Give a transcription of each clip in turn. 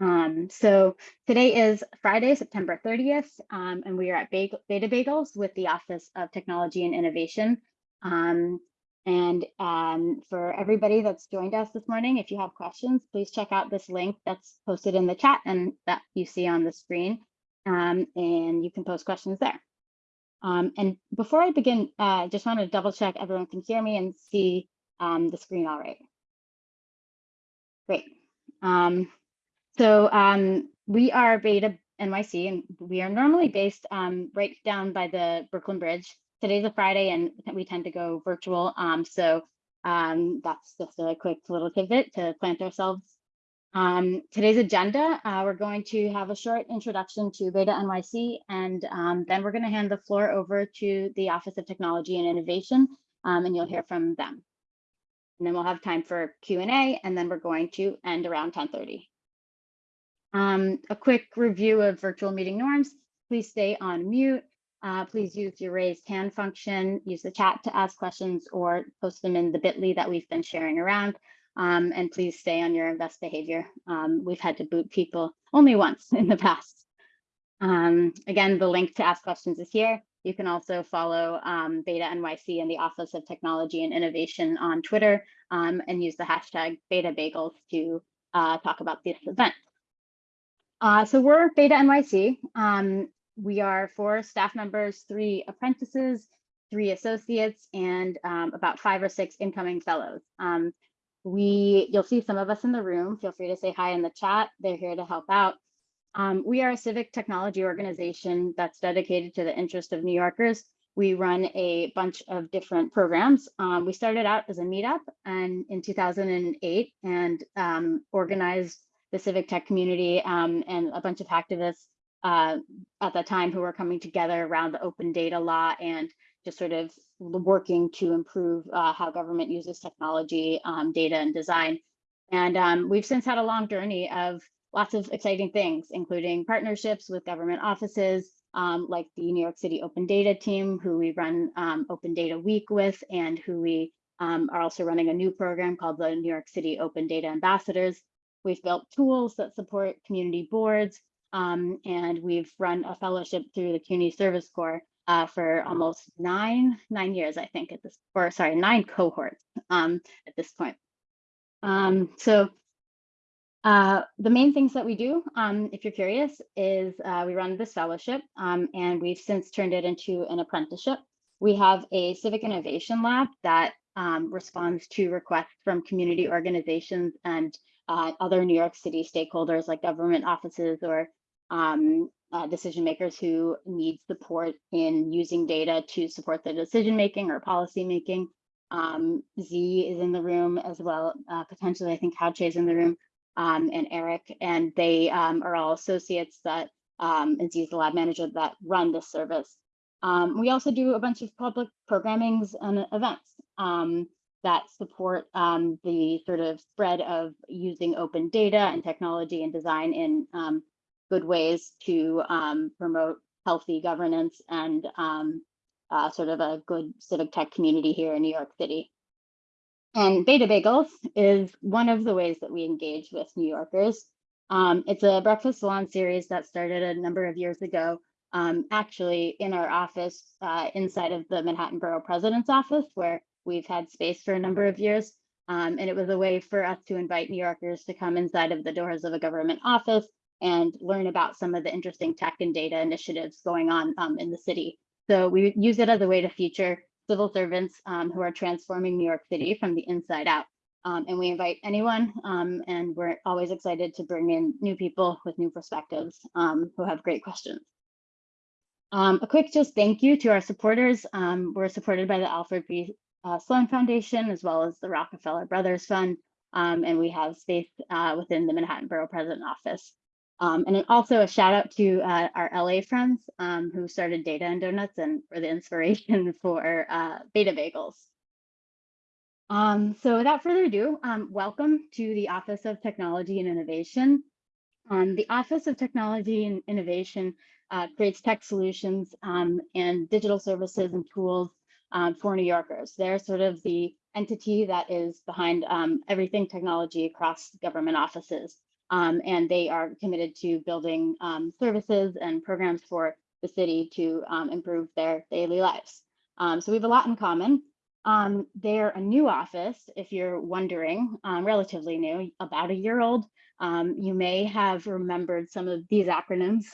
Um, so today is Friday, September 30th, um, and we are at Beta Bagels with the Office of Technology and Innovation. Um, and um, for everybody that's joined us this morning, if you have questions, please check out this link that's posted in the chat and that you see on the screen, um, and you can post questions there. Um, and before I begin, I uh, just want to double check everyone can hear me and see the screen all right. Great. So um, we are Beta NYC, and we are normally based um, right down by the Brooklyn Bridge. Today's a Friday, and we tend to go virtual. Um, so um, that's just a quick little tidbit to plant ourselves. Um, today's agenda, uh, we're going to have a short introduction to Beta NYC, and um, then we're going to hand the floor over to the Office of Technology and Innovation, and you'll hear from them. And then we'll have time for Q&A, and then we're going to end around 1030. Um, a quick review of virtual meeting norms. Please stay on mute. Uh, please use your raised hand function, use the chat to ask questions or post them in the bit.ly that we've been sharing around. Um, and please stay on your best behavior. Um, we've had to boot people only once in the past. Um, again, the link to ask questions is here. You can also follow um, Beta NYC and the Office of Technology and Innovation on Twitter um, and use the hashtag Beta Bagels to uh, talk about this event. Uh, so we're Beta NYC. Um, we are four staff members, three apprentices, three associates, and um, about five or six incoming fellows. Um, we, you'll see some of us in the room. Feel free to say hi in the chat. They're here to help out. Um, we are a civic technology organization that's dedicated to the interest of New Yorkers. We run a bunch of different programs. Um, we started out as a meetup and in 2008 and um, organized the civic tech community um, and a bunch of activists uh, at the time who were coming together around the open data law and just sort of working to improve uh, how government uses technology, um, data and design. And um, we've since had a long journey of lots of exciting things, including partnerships with government offices, um, like the New York City Open Data team, who we run um, Open Data Week with, and who we um, are also running a new program called the New York City Open Data Ambassadors, We've built tools that support community boards, um, and we've run a fellowship through the CUNY Service Corps uh, for almost nine nine years, I think, at this, or sorry, nine cohorts um, at this point. Um, so uh, the main things that we do, um, if you're curious, is uh, we run this fellowship, um, and we've since turned it into an apprenticeship. We have a civic innovation lab that um, responds to requests from community organizations and uh, other New York City stakeholders like government offices or um, uh, decision makers who need support in using data to support their decision making or policy making. Um, Z is in the room as well, uh, potentially I think Hauche is in the room um, and Eric, and they um, are all associates that, um, and Z is the lab manager that run this service. Um, we also do a bunch of public programmings and events. That support um, the sort of spread of using open data and technology and design in um, good ways to um, promote healthy governance and um, uh, sort of a good civic tech community here in New York City. And Beta Bagels is one of the ways that we engage with New Yorkers. Um, it's a breakfast salon series that started a number of years ago, um, actually in our office uh, inside of the Manhattan Borough President's office, where We've had space for a number of years, um, and it was a way for us to invite New Yorkers to come inside of the doors of a government office and learn about some of the interesting tech and data initiatives going on um, in the city. So we use it as a way to feature civil servants um, who are transforming New York City from the inside out. Um, and we invite anyone, um, and we're always excited to bring in new people with new perspectives um, who have great questions. Um, a quick just thank you to our supporters. Um, we're supported by the Alfred P uh, Sloan Foundation, as well as the Rockefeller Brothers Fund. Um, and we have space uh, within the Manhattan Borough President Office. Um, and also a shout out to uh, our LA friends um, who started Data and Donuts and were the inspiration for uh, Beta Bagels. Um, so without further ado, um, welcome to the Office of Technology and Innovation. Um, the Office of Technology and Innovation uh, creates tech solutions um, and digital services and tools um, for New Yorkers. They're sort of the entity that is behind um, everything technology across government offices. Um, and they are committed to building um, services and programs for the city to um, improve their daily lives. Um, so we have a lot in common. They're a new office, if you're wondering, relatively new, about a year old. You may have remembered some of these acronyms,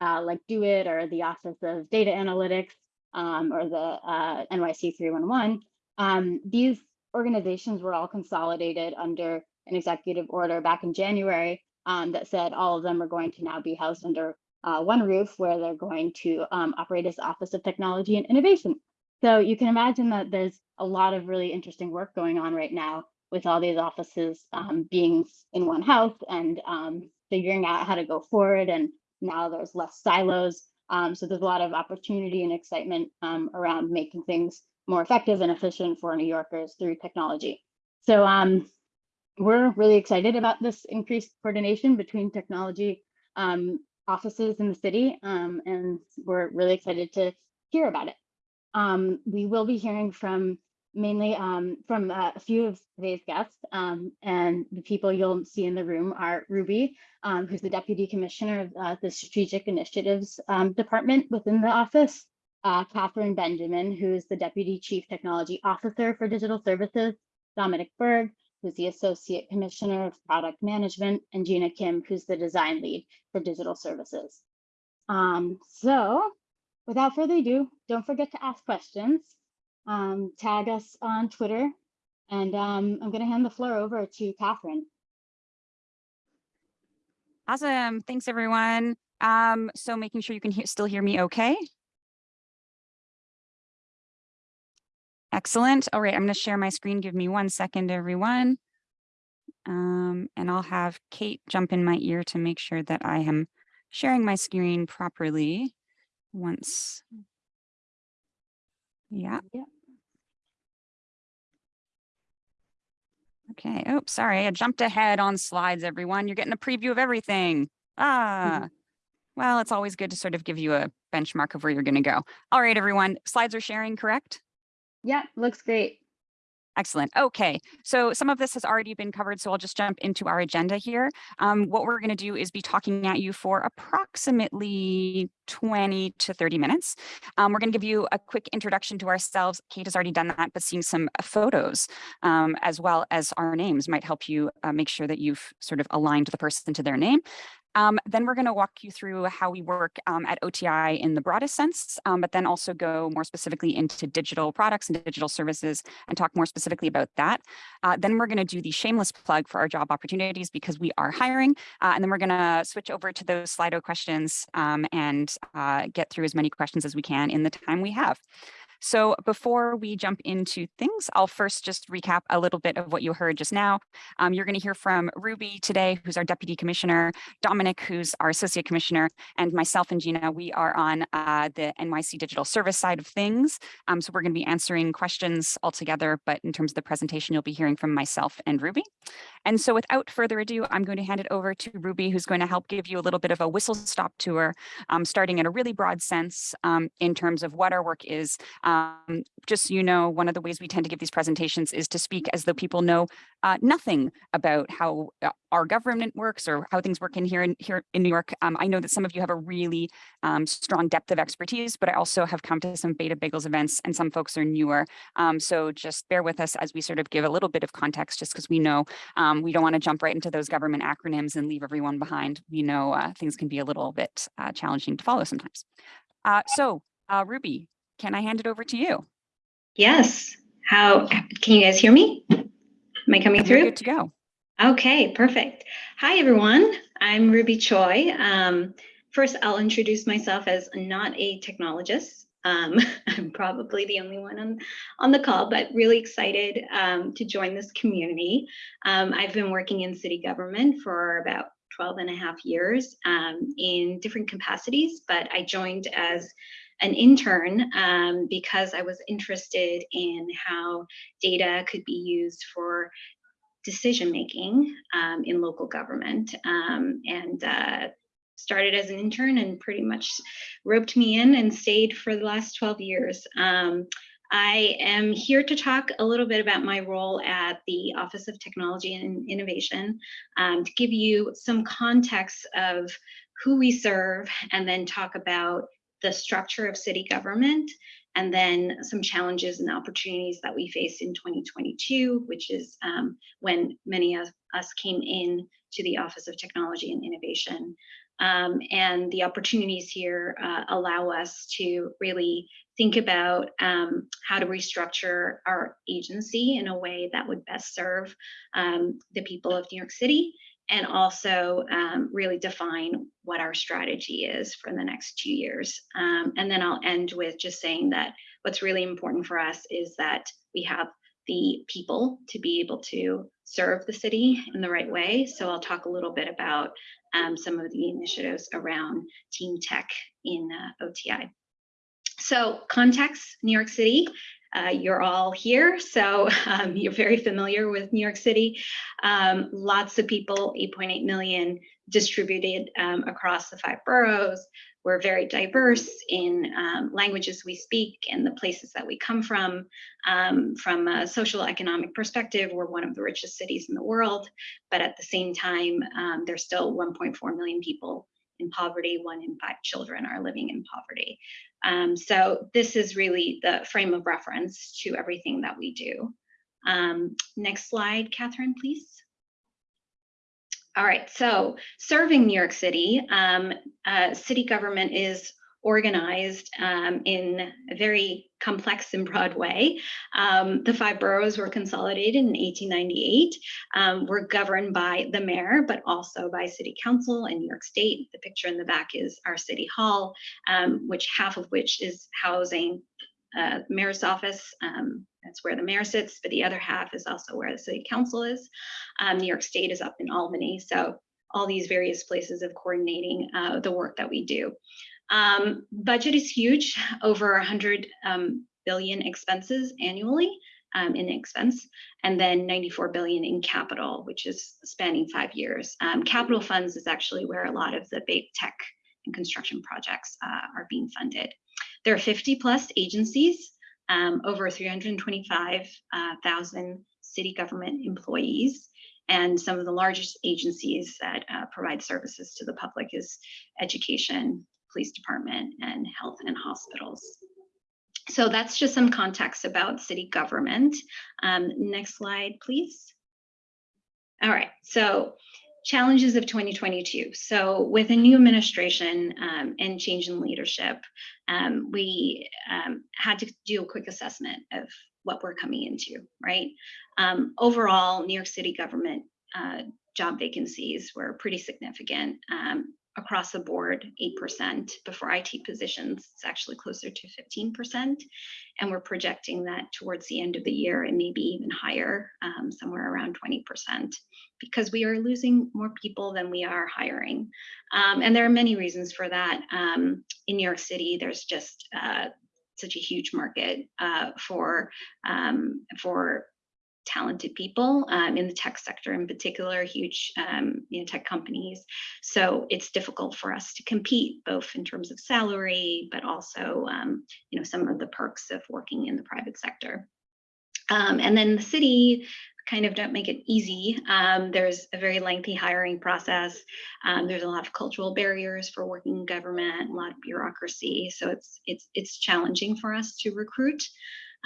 uh, like DoITT or the Office of Data Analytics um, or the uh, NYC 311. Um, these organizations were all consolidated under an executive order back in January that said all of them are going to now be housed under uh, one roof where they're going to operate as Office of Technology and Innovation. So you can imagine that there's a lot of really interesting work going on right now with all these offices um, being in one house and um, figuring out how to go forward. And now there's less silos. Um, so there's a lot of opportunity and excitement um, around making things more effective and efficient for New Yorkers through technology. So um, we're really excited about this increased coordination between technology um, offices in the city. and we're really excited to hear about it. Um, we will be hearing from mainly um, from uh, a few of today's guests um, and the people you'll see in the room are Ruby, um, who's the Deputy Commissioner of uh, the Strategic Initiatives um, Department within the office, uh, Catherine Benjamin, who is the Deputy Chief Technology Officer for Digital Services, Dominic Berg, who's the Associate Commissioner of Product Management, and Gina Kim, who's the Design Lead for Digital Services. Um, so without further ado, don't forget to ask questions. Um, tag us on Twitter. And um, I'm going to hand the floor over to Catherine. Awesome. Thanks, everyone. Um, so making sure you can still hear me okay. Excellent. All right, I'm going to share my screen. Give me one second, everyone. Um, and I'll have Kate jump in my ear to make sure that I am sharing my screen properly once. Yeah. yeah. Okay. Oh, sorry. I jumped ahead on slides, everyone. You're getting a preview of everything. Ah, mm -hmm. well, it's always good to sort of give you a benchmark of where you're going to go. All right, everyone. Slides are sharing, correct? Yeah, looks great. Excellent. Okay, so some of this has already been covered, so I'll just jump into our agenda here. Um, what we're going to do is be talking at you for approximately 20 to 30 minutes. Um, we're going to give you a quick introduction to ourselves. Kate has already done that, but seeing some photos um, as well as our names might help you uh, make sure that you've sort of aligned the person to their name. Um, then we're going to walk you through how we work um, at OTI in the broadest sense, um, but then also go more specifically into digital products and digital services and talk more specifically about that. Uh, then we're going to do the shameless plug for our job opportunities because we are hiring. Uh, and then we're going to switch over to those Slido questions um, and uh, get through as many questions as we can in the time we have. So before we jump into things, I'll first just recap a little bit of what you heard just now. Um, you're going to hear from Ruby today, who's our Deputy Commissioner, Dominic, who's our Associate Commissioner, and myself and Gina, we are on uh, the NYC Digital Service side of things. Um, so we're going to be answering questions all together, but in terms of the presentation, you'll be hearing from myself and Ruby. And so without further ado, I'm going to hand it over to Ruby, who's going to help give you a little bit of a whistle stop tour, um, starting in a really broad sense um, in terms of what our work is, um, just so you know, one of the ways we tend to give these presentations is to speak as though people know uh, nothing about how uh, our government works or how things work in here in here in New York. Um, I know that some of you have a really um, strong depth of expertise, but I also have come to some Beta Bagels events and some folks are newer. Um, so just bear with us as we sort of give a little bit of context, just because we know um, we don't want to jump right into those government acronyms and leave everyone behind. We know uh, things can be a little bit uh, challenging to follow sometimes. Uh, so uh, Ruby, can I hand it over to you? Yes. How can you guys hear me? Am I coming through? Good to go. Okay, perfect. Hi, everyone. I'm Ruby Choi. Um, first, I'll introduce myself as not a technologist. Um, I'm probably the only one on, on the call, but really excited um, to join this community. Um, I've been working in city government for about 12 and a half years um, in different capacities, but I joined as an intern um, because I was interested in how data could be used for decision making um, in local government um, and uh, started as an intern and pretty much roped me in and stayed for the last 12 years. Um, I am here to talk a little bit about my role at the Office of Technology and Innovation um, to give you some context of who we serve and then talk about the structure of city government and then some challenges and opportunities that we face in 2022, which is um, when many of us came in to the Office of Technology and Innovation. Um, and the opportunities here uh, allow us to really think about um, how to restructure our agency in a way that would best serve um, the people of New York City and also um, really define what our strategy is for the next two years. Um, and then I'll end with just saying that what's really important for us is that we have the people to be able to serve the city in the right way. So I'll talk a little bit about um, some of the initiatives around team tech in uh, OTI. So context, New York City, uh, you're all here, so um, you're very familiar with New York City. Um, lots of people, 8.8 million distributed um, across the five boroughs. We're very diverse in um, languages we speak and the places that we come from. Um, from a social economic perspective, we're one of the richest cities in the world, but at the same time, um, there's still 1.4 million people in poverty, one in five children are living in poverty. Um, so this is really the frame of reference to everything that we do. Um, next slide, Catherine, please. All right, so serving New York City, um, uh, city government is organized um, in a very complex and broad way. Um, the five boroughs were consolidated in 1898. Um, we're governed by the mayor, but also by city council in New York State. The picture in the back is our city hall, um, which half of which is housing uh, mayor's office. Um, that's where the mayor sits, but the other half is also where the city council is. Um, New York State is up in Albany. So all these various places of coordinating uh, the work that we do. Um, budget is huge, over 100 um, billion expenses annually um, in expense, and then 94 billion in capital, which is spanning five years. Um, capital funds is actually where a lot of the big tech and construction projects uh, are being funded. There are 50 plus agencies, um, over 325,000 uh, city government employees, and some of the largest agencies that uh, provide services to the public is education, police department, and health and hospitals. So that's just some context about city government. Um, next slide, please. All right, so challenges of 2022. So with a new administration um, and change in leadership, um, we um, had to do a quick assessment of what we're coming into, right? Um, overall, New York City government uh, job vacancies were pretty significant. Um, across the board 8%, but for IT positions, it's actually closer to 15%. And we're projecting that towards the end of the year and maybe even higher, um, somewhere around 20%, because we are losing more people than we are hiring. Um, and there are many reasons for that. Um, in New York City, there's just uh, such a huge market uh, for um, for talented people um, in the tech sector in particular, huge um, you know, tech companies. So it's difficult for us to compete both in terms of salary, but also um, you know, some of the perks of working in the private sector. Um, and then the city kind of don't make it easy. Um, there's a very lengthy hiring process. Um, there's a lot of cultural barriers for working in government, a lot of bureaucracy. So it's it's it's challenging for us to recruit.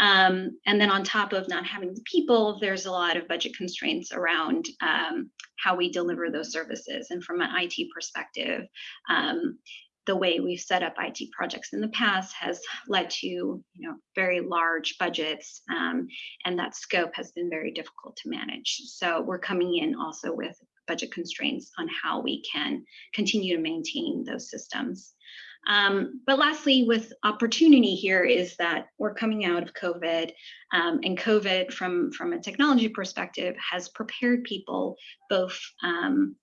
Um, and then on top of not having the people, there's a lot of budget constraints around um, how we deliver those services. And from an IT perspective, um, the way we've set up IT projects in the past has led to you know very large budgets um, and that scope has been very difficult to manage. So we're coming in also with budget constraints on how we can continue to maintain those systems. Um, but lastly, with opportunity here is that we're coming out of COVID um, and COVID from, from a technology perspective has prepared people both, um,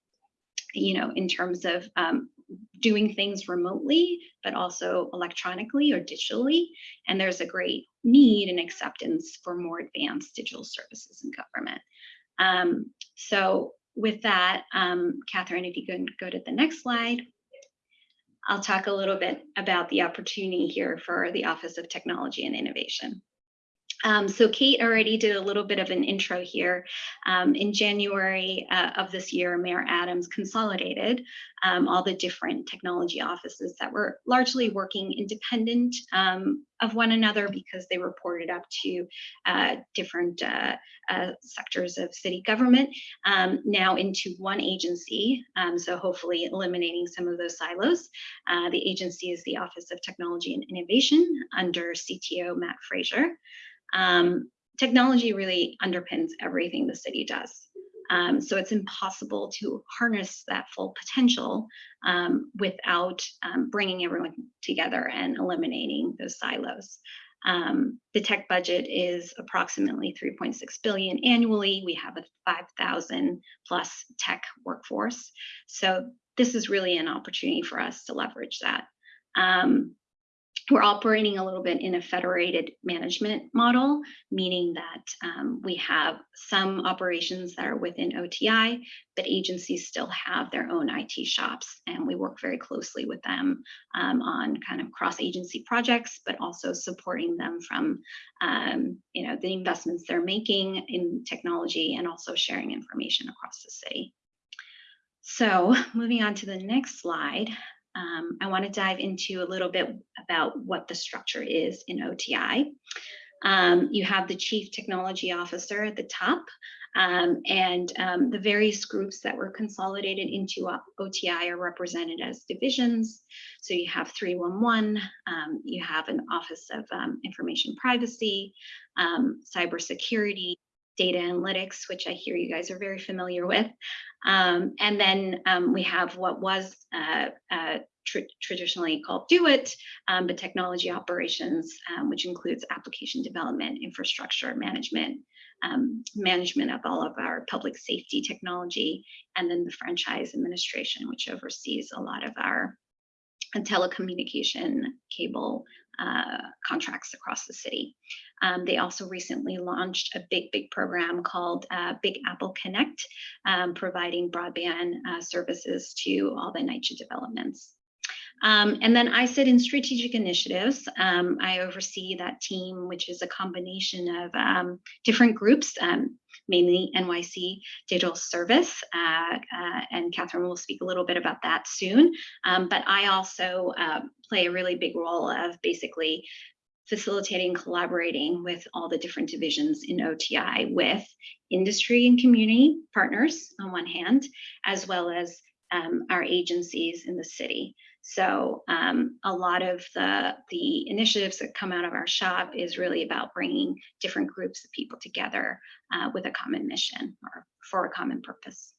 you know, in terms of um, doing things remotely, but also electronically or digitally. And there's a great need and acceptance for more advanced digital services in government. Um, so with that, um, Catherine, if you can go to the next slide. I'll talk a little bit about the opportunity here for the Office of Technology and Innovation. Um, so Kate already did a little bit of an intro here. Um, in January uh, of this year, Mayor Adams consolidated um, all the different technology offices that were largely working independent um, of one another because they reported up to uh, different uh, uh sectors of city government um, now into one agency. Um, so hopefully eliminating some of those silos. Uh, the agency is the Office of Technology and Innovation under CTO Matt Fraser. Um, technology really underpins everything the city does. Um, so it's impossible to harness that full potential um, without um, bringing everyone together and eliminating those silos. Um, the tech budget is approximately 3.6 billion annually. We have a 5,000 plus tech workforce. So this is really an opportunity for us to leverage that. Um, we're operating a little bit in a federated management model, meaning that um, we have some operations that are within OTI, but agencies still have their own IT shops, and we work very closely with them um, on kind of cross-agency projects, but also supporting them from, um, you know, the investments they're making in technology and also sharing information across the city. So moving on to the next slide, um, I want to dive into a little bit about what the structure is in OTI. Um, you have the Chief Technology Officer at the top, um, and um, the various groups that were consolidated into OTI are represented as divisions. So you have 311, um, you have an Office of um, Information Privacy, Cybersecurity, data analytics, which I hear you guys are very familiar with. Um, and then um, we have what was uh, uh, tr traditionally called DoITT, um, but technology operations, um, which includes application development, infrastructure management, um, management of all of our public safety technology, and then the franchise administration, which oversees a lot of our telecommunication cable uh, contracts across the city. Um, they also recently launched a big, big program called uh, Big Apple Connect, um, providing broadband uh, services to all the NYCHA developments. Um, and then I sit in strategic initiatives. Um, I oversee that team, which is a combination of um, different groups, um, mainly NYC Digital Service. Uh, uh, and Catherine will speak a little bit about that soon. Um, but I also uh, play a really big role of basically facilitating, collaborating with all the different divisions in OTI with industry and community partners on one hand, as well as um, our agencies in the city. So um, a lot of the, the initiatives that come out of our shop is really about bringing different groups of people together uh, with a common mission or for a common purpose.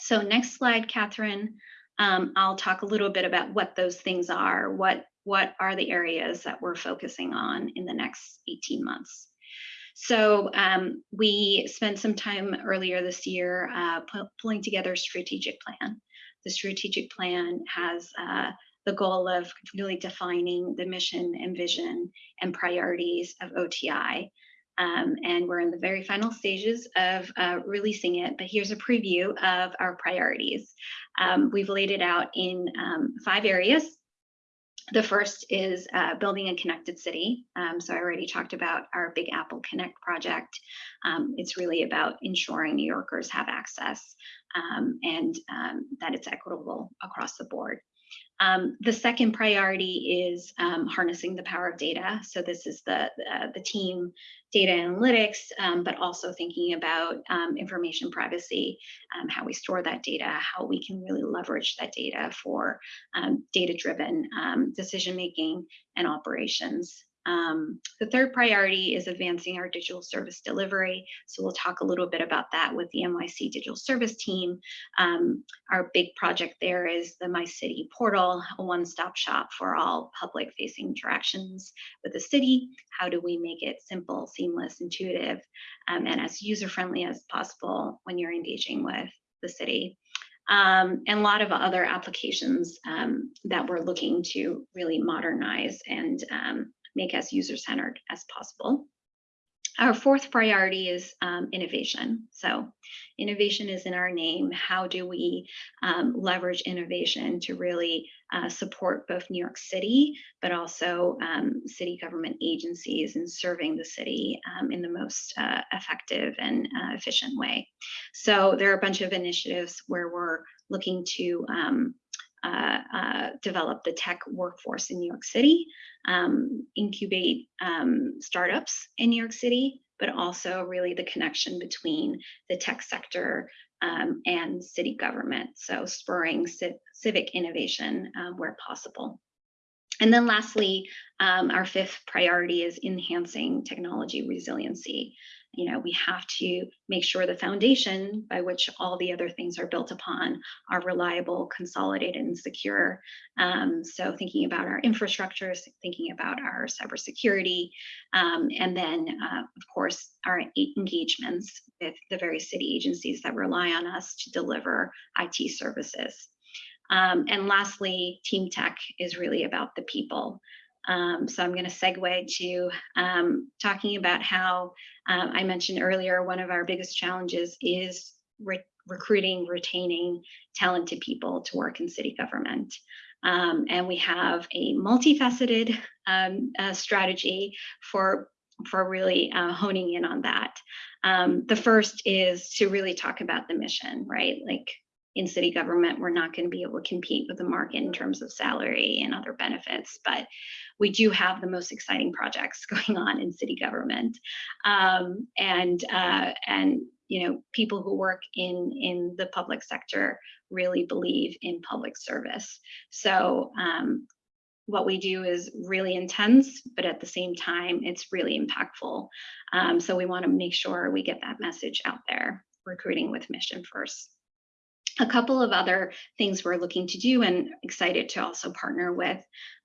So next slide, Catherine. Um, I'll talk a little bit about what those things are, what, what are the areas that we're focusing on in the next 18 months. So um, we spent some time earlier this year uh, pulling together a strategic plan. The strategic plan has uh, the goal of really defining the mission and vision and priorities of OTI. Um, and we're in the very final stages of uh, releasing it, but here's a preview of our priorities. Um, we've laid it out in um, five areas. The first is uh, building a connected city. Um, so I already talked about our Big Apple Connect project. Um, it's really about ensuring New Yorkers have access um, and um, that it's equitable across the board. Um, the second priority is um, harnessing the power of data. So this is the, uh, the team data analytics, um, but also thinking about um, information privacy, um, how we store that data, how we can really leverage that data for um, data-driven decision-making and operations. Um, the third priority is advancing our digital service delivery. So we'll talk a little bit about that with the NYC digital service team. Um, our big project there is the My City portal, a one-stop shop for all public facing interactions with the city. How do we make it simple, seamless, intuitive, um, and as user-friendly as possible when you're engaging with the city? Um, and a lot of other applications um, that we're looking to really modernize and um, make as user-centered as possible. Our fourth priority is um, innovation. So innovation is in our name. How do we um, leverage innovation to really uh, support both New York City, but also um, city government agencies in serving the city um, in the most uh, effective and uh, efficient way. So there are a bunch of initiatives where we're looking to um, uh, uh, develop the tech workforce in New York City, um, incubate um, startups in New York City, but also really the connection between the tech sector um, and city government. So spurring civ civic innovation uh, where possible. And then lastly, um, our fifth priority is enhancing technology resiliency. You know, we have to make sure the foundation by which all the other things are built upon are reliable, consolidated, and secure. Um, so thinking about our infrastructures, thinking about our cybersecurity, um, and then, uh, of course, our engagements with the various city agencies that rely on us to deliver IT services. Um, and lastly, team tech is really about the people. Um, so I'm going to segue to um, talking about how um, I mentioned earlier, one of our biggest challenges is re recruiting, retaining talented people to work in city government. Um, and we have a multifaceted um, uh, strategy for for really uh, honing in on that. The first is to really talk about the mission, right? Like in city government, we're not going to be able to compete with the market in terms of salary and other benefits, but we do have the most exciting projects going on in city government. Um, and, uh, and, you know, people who work in, in the public sector really believe in public service. So um, what we do is really intense, but at the same time, it's really impactful. Um, so we want to make sure we get that message out there, recruiting with mission first a couple of other things we're looking to do and excited to also partner with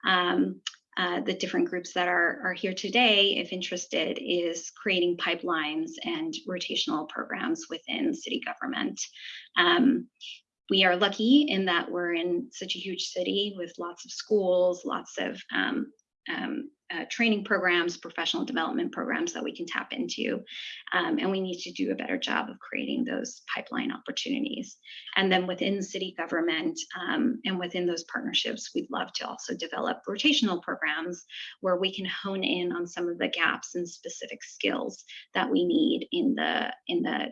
um, uh, the different groups that are, are here today, if interested, is creating pipelines and rotational programs within city government. Um, we are lucky in that we're in such a huge city with lots of schools, lots of um, um, uh, training programs, professional development programs that we can tap into. Um, and we need to do a better job of creating those pipeline opportunities. And then within city government um, and within those partnerships, we'd love to also develop rotational programs where we can hone in on some of the gaps and specific skills that we need in the, in the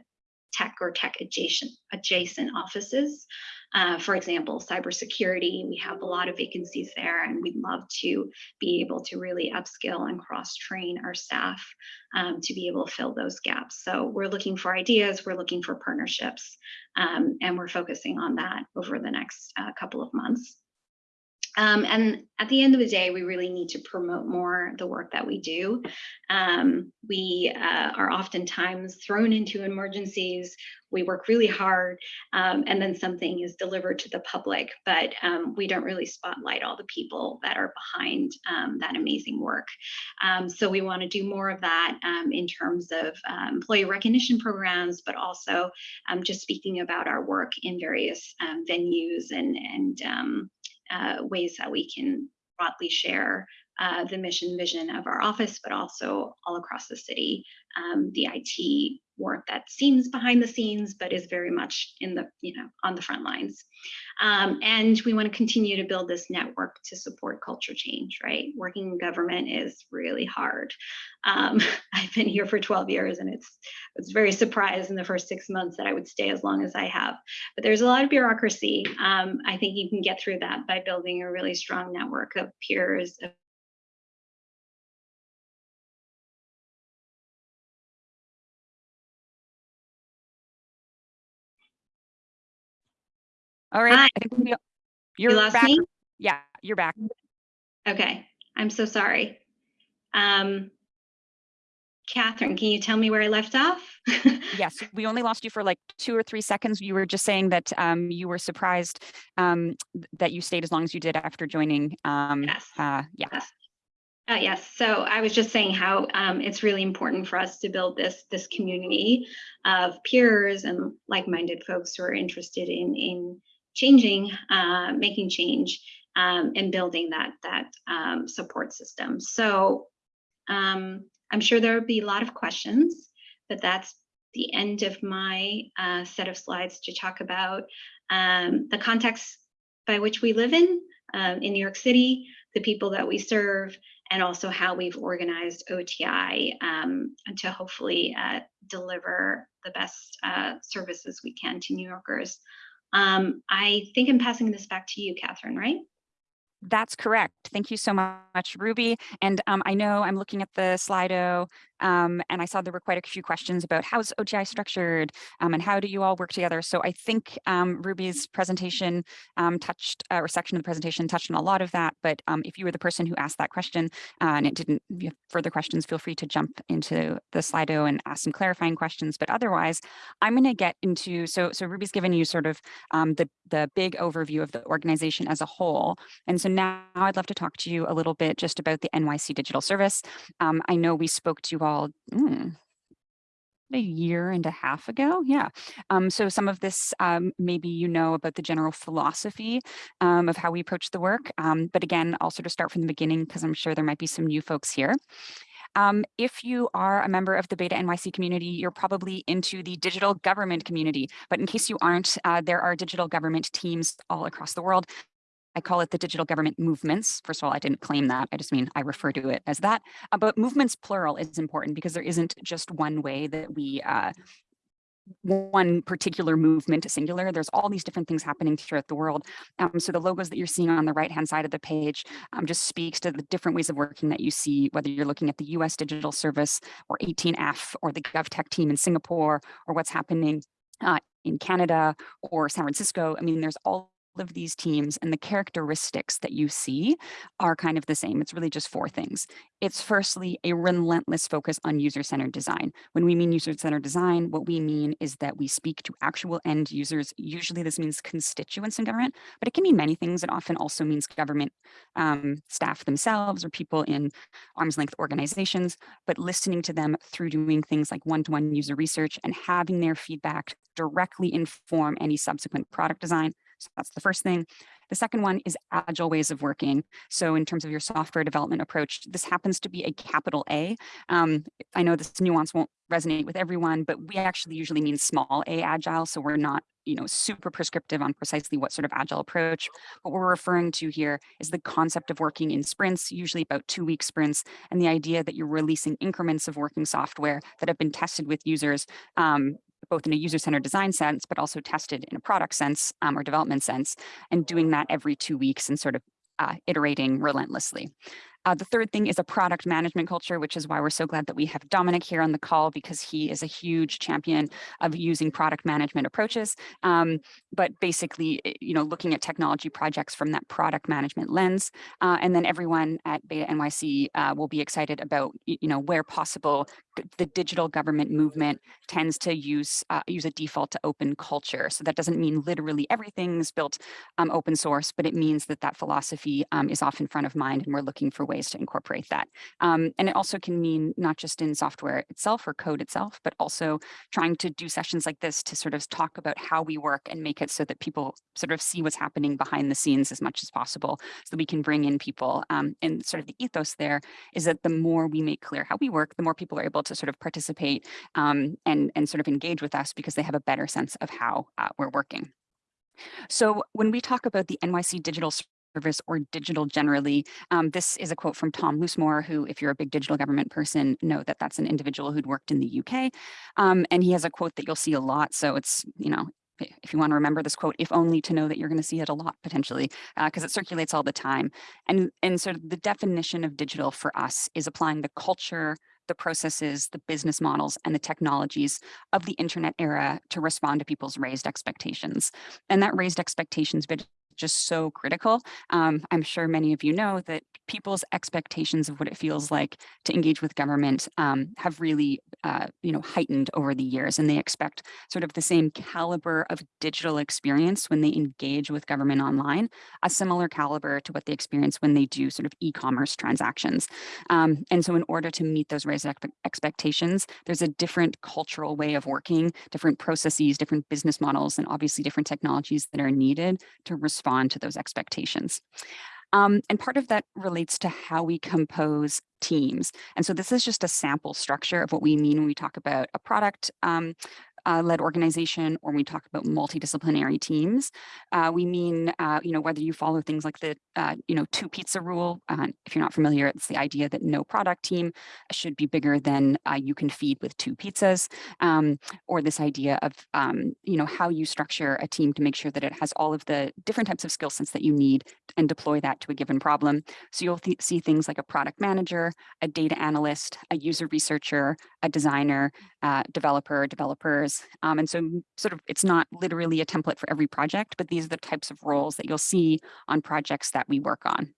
tech or tech adjacent, adjacent offices. Uh, for example, cybersecurity, we have a lot of vacancies there and we'd love to be able to really upskill and cross-train our staff um, to be able to fill those gaps. So we're looking for ideas, we're looking for partnerships, um, and we're focusing on that over the next uh, couple of months. Um, and at the end of the day, we really need to promote more the work that we do. Um, we uh, are oftentimes thrown into emergencies. We work really hard, um, and then something is delivered to the public, but um, we don't really spotlight all the people that are behind um, that amazing work. Um, so we want to do more of that in terms of employee recognition programs, but also just speaking about our work in various venues and and uh, ways that we can broadly share uh, the mission vision of our office, but also all across the city, um, the IT work that seems behind the scenes, but is very much in the, you know, on the front lines. Um, and we want to continue to build this network to support culture change, right? Working in government is really hard. Um, I've been here for 12 years and it's, it's very surprised in the first six months that I would stay as long as I have. But there's a lot of bureaucracy. Um, I think you can get through that by building a really strong network of peers, of All right. Hi. I think we, you're you lost back. me? Yeah, you're back. Okay, I'm so sorry. Um, Catherine, can you tell me where I left off? Yes, we only lost you for like two or three seconds. You were just saying that um, you were surprised um, that you stayed as long as you did after joining. Um, Yes. uh, yeah. Yes. Uh, yes, so I was just saying how um, it's really important for us to build this this community of peers and like-minded folks who are interested in in changing, uh, making change, um, and building that that um, support system. So um, I'm sure there will be a lot of questions, but that's the end of my uh, set of slides to talk about um, the context by which we live in, um, in New York City, the people that we serve, and also how we've organized OTI um, to hopefully uh, deliver the best uh, services we can to New Yorkers. Um, I think I'm passing this back to you, Catherine, right? That's correct. Thank you so much, Ruby. And um, I know I'm looking at the Slido um, and I saw there were quite a few questions about how's OTI structured um, and how do you all work together. So I think um, Ruby's presentation um, touched uh, or section of the presentation touched on a lot of that. But um, if you were the person who asked that question uh, and it didn't you have further questions, feel free to jump into the Slido and ask some clarifying questions. But otherwise, I'm going to get into so so Ruby's given you sort of the the big overview of the organization as a whole. And so now I'd love to talk to you a little bit just about the NYC Digital Service. Um, I know we spoke to you all mm, a year and a half ago. Yeah. Um, so some of this, um, maybe you know about the general philosophy um, of how we approach the work. Um, but again, I'll sort of start from the beginning because I'm sure there might be some new folks here. Um, if you are a member of the Beta NYC community, you're probably into the digital government community. But in case you aren't, uh, there are digital government teams all across the world I call it the digital government movements. First of all, I didn't claim that. I just mean I refer to it as that. Uh, but movements plural is important because there isn't just one way that we uh, one particular movement singular. There's all these different things happening throughout the world. Um, so the logos that you're seeing on the right hand side of the page um, just speaks to the different ways of working that you see, whether you're looking at the US Digital Service or 18F or the GovTech team in Singapore or what's happening uh, in Canada or San Francisco. I mean, there's all of these teams and the characteristics that you see are kind of the same. It's really just four things. It's firstly a relentless focus on user-centered design. When we mean user-centered design, what we mean is that we speak to actual end users. Usually this means constituents in government, but it can mean many things. It often also means government um, staff themselves or people in arm's length organizations, but listening to them through doing things like one-to-one -one user research and having their feedback directly inform any subsequent product design so that's the first thing. The second one is agile ways of working. So in terms of your software development approach, this happens to be a capital A. Um, I know this nuance won't resonate with everyone, but we actually usually mean small a agile. So we're not you know, super prescriptive on precisely what sort of agile approach. What we're referring to here is the concept of working in sprints, usually about two week sprints, and the idea that you're releasing increments of working software that have been tested with users um, both in a user-centered design sense, but also tested in a product sense um, or development sense, and doing that every two weeks and sort of uh, iterating relentlessly. Uh, the third thing is a product management culture, which is why we're so glad that we have Dominic here on the call because he is a huge champion of using product management approaches. Um, but basically, eh, you know, looking at technology projects from that product management lens. Uh, and then everyone at Beta NYC uh, will be excited about, you know, where possible, the digital government movement tends to use uh, use a default to open culture. So that doesn't mean literally everything's built um, open source, but it means that that philosophy um, is often front of mind and we're looking for ways to incorporate that. Um, and it also can mean not just in software itself or code itself, but also trying to do sessions like this to sort of talk about how we work and make it so that people sort of see what's happening behind the scenes as much as possible so that we can bring in people. Um, and sort of the ethos there is that the more we make clear how we work, the more people are able to sort of participate um, and, and sort of engage with us because they have a better sense of how uh, we're working. So when we talk about the NYC digital service or digital generally. Um, this is a quote from Tom Loosemore, who, if you're a big digital government person, know that that's an individual who'd worked in the UK. Um, and he has a quote that you'll see a lot. So it's, you know, if you want to remember this quote, if only to know that you're going to see it a lot potentially, because uh, it circulates all the time. And, and sort of the definition of digital for us is applying the culture, the processes, the business models, and the technologies of the internet era to respond to people's raised expectations. And that raised expectations just so critical. Um, I'm sure many of you know that people's expectations of what it feels like to engage with government um, have really, uh, you know, heightened over the years, and they expect sort of the same caliber of digital experience when they engage with government online, a similar caliber to what they experience when they do sort of e-commerce transactions. Um, and so in order to meet those raised expectations, there's a different cultural way of working, different processes, different business models, and obviously different technologies that are needed to respond respond to those expectations. Um, and part of that relates to how we compose teams. And so this is just a sample structure of what we mean when we talk about a product um, uh, led organization or we talk about multidisciplinary teams, uh, we mean, uh, you know, whether you follow things like the, uh, you know, two pizza rule. Uh, if you're not familiar, it's the idea that no product team should be bigger than uh, you can feed with two pizzas, um, or this idea of, um, you know, how you structure a team to make sure that it has all of the different types of skill sets that you need and deploy that to a given problem. So you'll th see things like a product manager, a data analyst, a user researcher, a designer, uh, developer, developers. Um, and so sort of it's not literally a template for every project, but these are the types of roles that you'll see on projects that we work on.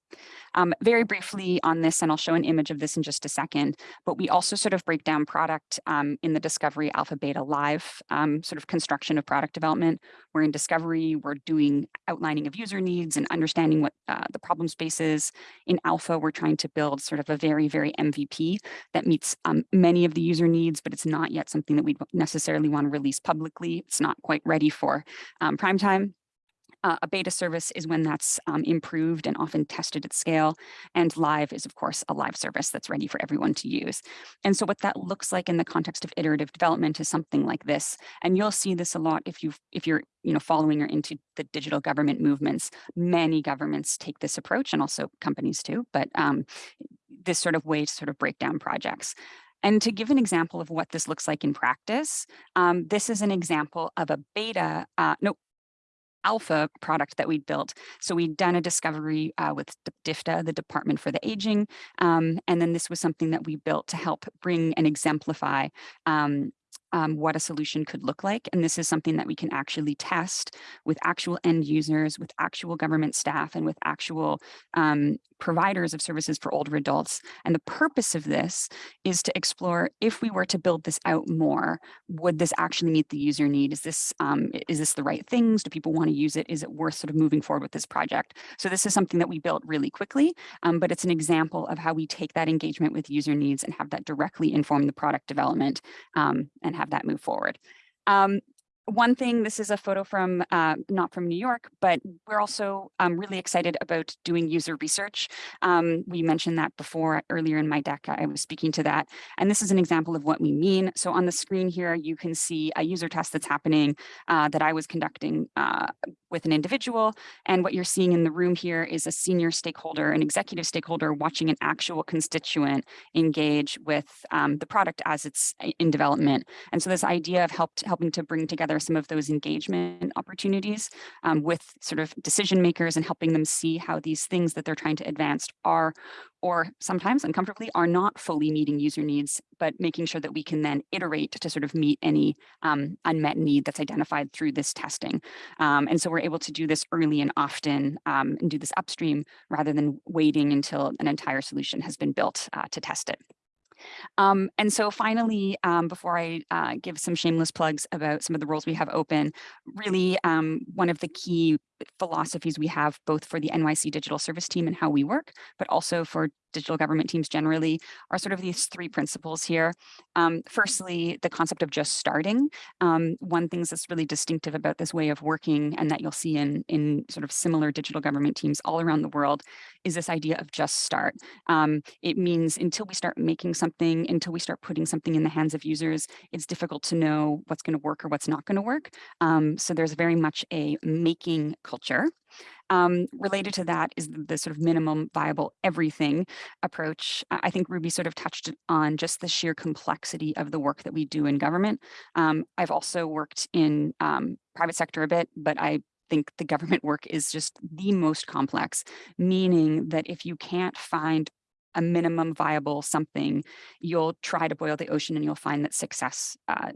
Um, very briefly on this, and I'll show an image of this in just a second, but we also sort of break down product um, in the Discovery Alpha Beta Live um, sort of construction of product development. We're in Discovery, we're doing outlining of user needs and understanding what uh, the problem space is. In Alpha, we're trying to build sort of a very, very MVP that meets um, many of the user needs, but it's not yet something that we necessarily want to release publicly. It's not quite ready for um, prime time. Uh, a beta service is when that's um, improved and often tested at scale. And live is, of course, a live service that's ready for everyone to use. And so what that looks like in the context of iterative development is something like this. And you'll see this a lot if you if you're you know following or into the digital government movements. Many governments take this approach, and also companies too. But um, this sort of way to sort of break down projects. And to give an example of what this looks like in practice, um, this is an example of a beta, uh, no, alpha product that we'd built. So we'd done a discovery uh, with DFTA, the Department for the Aging. Um, and then this was something that we built to help bring and exemplify um, um, what a solution could look like. And this is something that we can actually test with actual end users, with actual government staff, and with actual um, providers of services for older adults. And the purpose of this is to explore if we were to build this out more, would this actually meet the user need? Is this um, is this the right things? Do people want to use it? Is it worth sort of moving forward with this project? So this is something that we built really quickly, um, but it's an example of how we take that engagement with user needs and have that directly inform the product development um, and have that move forward. Um, one thing, this is a photo from, uh, not from New York, but we're also um, really excited about doing user research. Um, we mentioned that before earlier in my deck, I was speaking to that. And this is an example of what we mean. So on the screen here, you can see a user test that's happening uh, that I was conducting uh, with an individual. And what you're seeing in the room here is a senior stakeholder, an executive stakeholder watching an actual constituent engage with um, the product as it's in development. And so this idea of helped helping to bring together some of those engagement opportunities um, with sort of decision makers and helping them see how these things that they're trying to advance are or sometimes uncomfortably are not fully meeting user needs, but making sure that we can then iterate to sort of meet any um, unmet need that's identified through this testing. Um, and so we're able to do this early and often um, and do this upstream rather than waiting until an entire solution has been built uh, to test it. Um, and so finally, um, before I uh, give some shameless plugs about some of the roles we have open, really um, one of the key philosophies we have both for the NYC digital service team and how we work, but also for digital government teams generally are sort of these three principles here. Um, firstly, the concept of just starting. Um, one thing that's really distinctive about this way of working and that you'll see in, in sort of similar digital government teams all around the world is this idea of just start. Um, it means until we start making something, until we start putting something in the hands of users, it's difficult to know what's going to work or what's not going to work. Um, so there's very much a making culture. Um, related to that is the, the sort of minimum viable everything approach. I think Ruby sort of touched on just the sheer complexity of the work that we do in government. Um, I've also worked in um, private sector a bit, but I think the government work is just the most complex, meaning that if you can't find a minimum viable something, you'll try to boil the ocean and you'll find that success uh,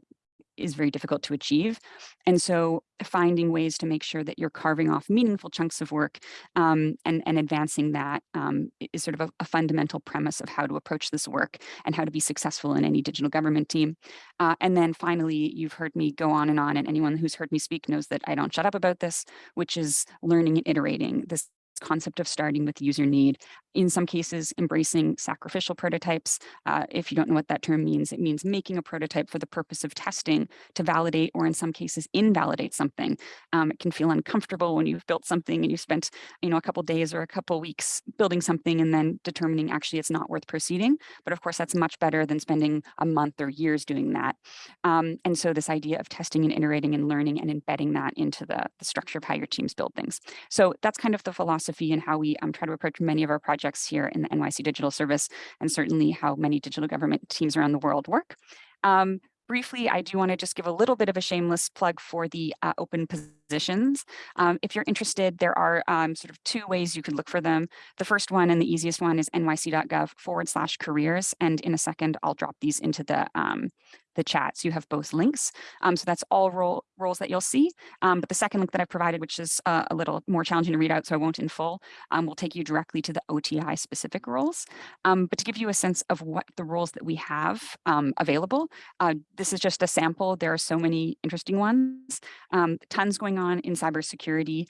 is very difficult to achieve. And so finding ways to make sure that you're carving off meaningful chunks of work um, and, and advancing that um, is sort of a, a fundamental premise of how to approach this work and how to be successful in any digital government team. Uh, and then finally, you've heard me go on and on, and anyone who's heard me speak knows that I don't shut up about this, which is learning and iterating. This concept of starting with user need. In some cases, embracing sacrificial prototypes. Uh, if you don't know what that term means, it means making a prototype for the purpose of testing to validate or in some cases invalidate something. Um, it can feel uncomfortable when you've built something and you spent you know, a couple days or a couple weeks building something and then determining actually it's not worth proceeding. But of course, that's much better than spending a month or years doing that. Um, and so this idea of testing and iterating and learning and embedding that into the, the structure of how your teams build things. So that's kind of the philosophy and how we um, try to approach many of our projects here in the NYC Digital Service and certainly how many digital government teams around the world work. Um, briefly, I do want to just give a little bit of a shameless plug for the uh, open positions. Um, if you're interested, there are um, sort of two ways you could look for them. The first one and the easiest one is nyc.gov forward slash careers. And in a second, I'll drop these into the um, the chat. So you have both links. Um, so that's all role, roles that you'll see. Um, but the second link that I've provided, which is uh, a little more challenging to read out, so I won't in full, um, will take you directly to the OTI specific roles. Um, but to give you a sense of what the roles that we have um, available, uh, this is just a sample. There are so many interesting ones, um, tons going on in cybersecurity.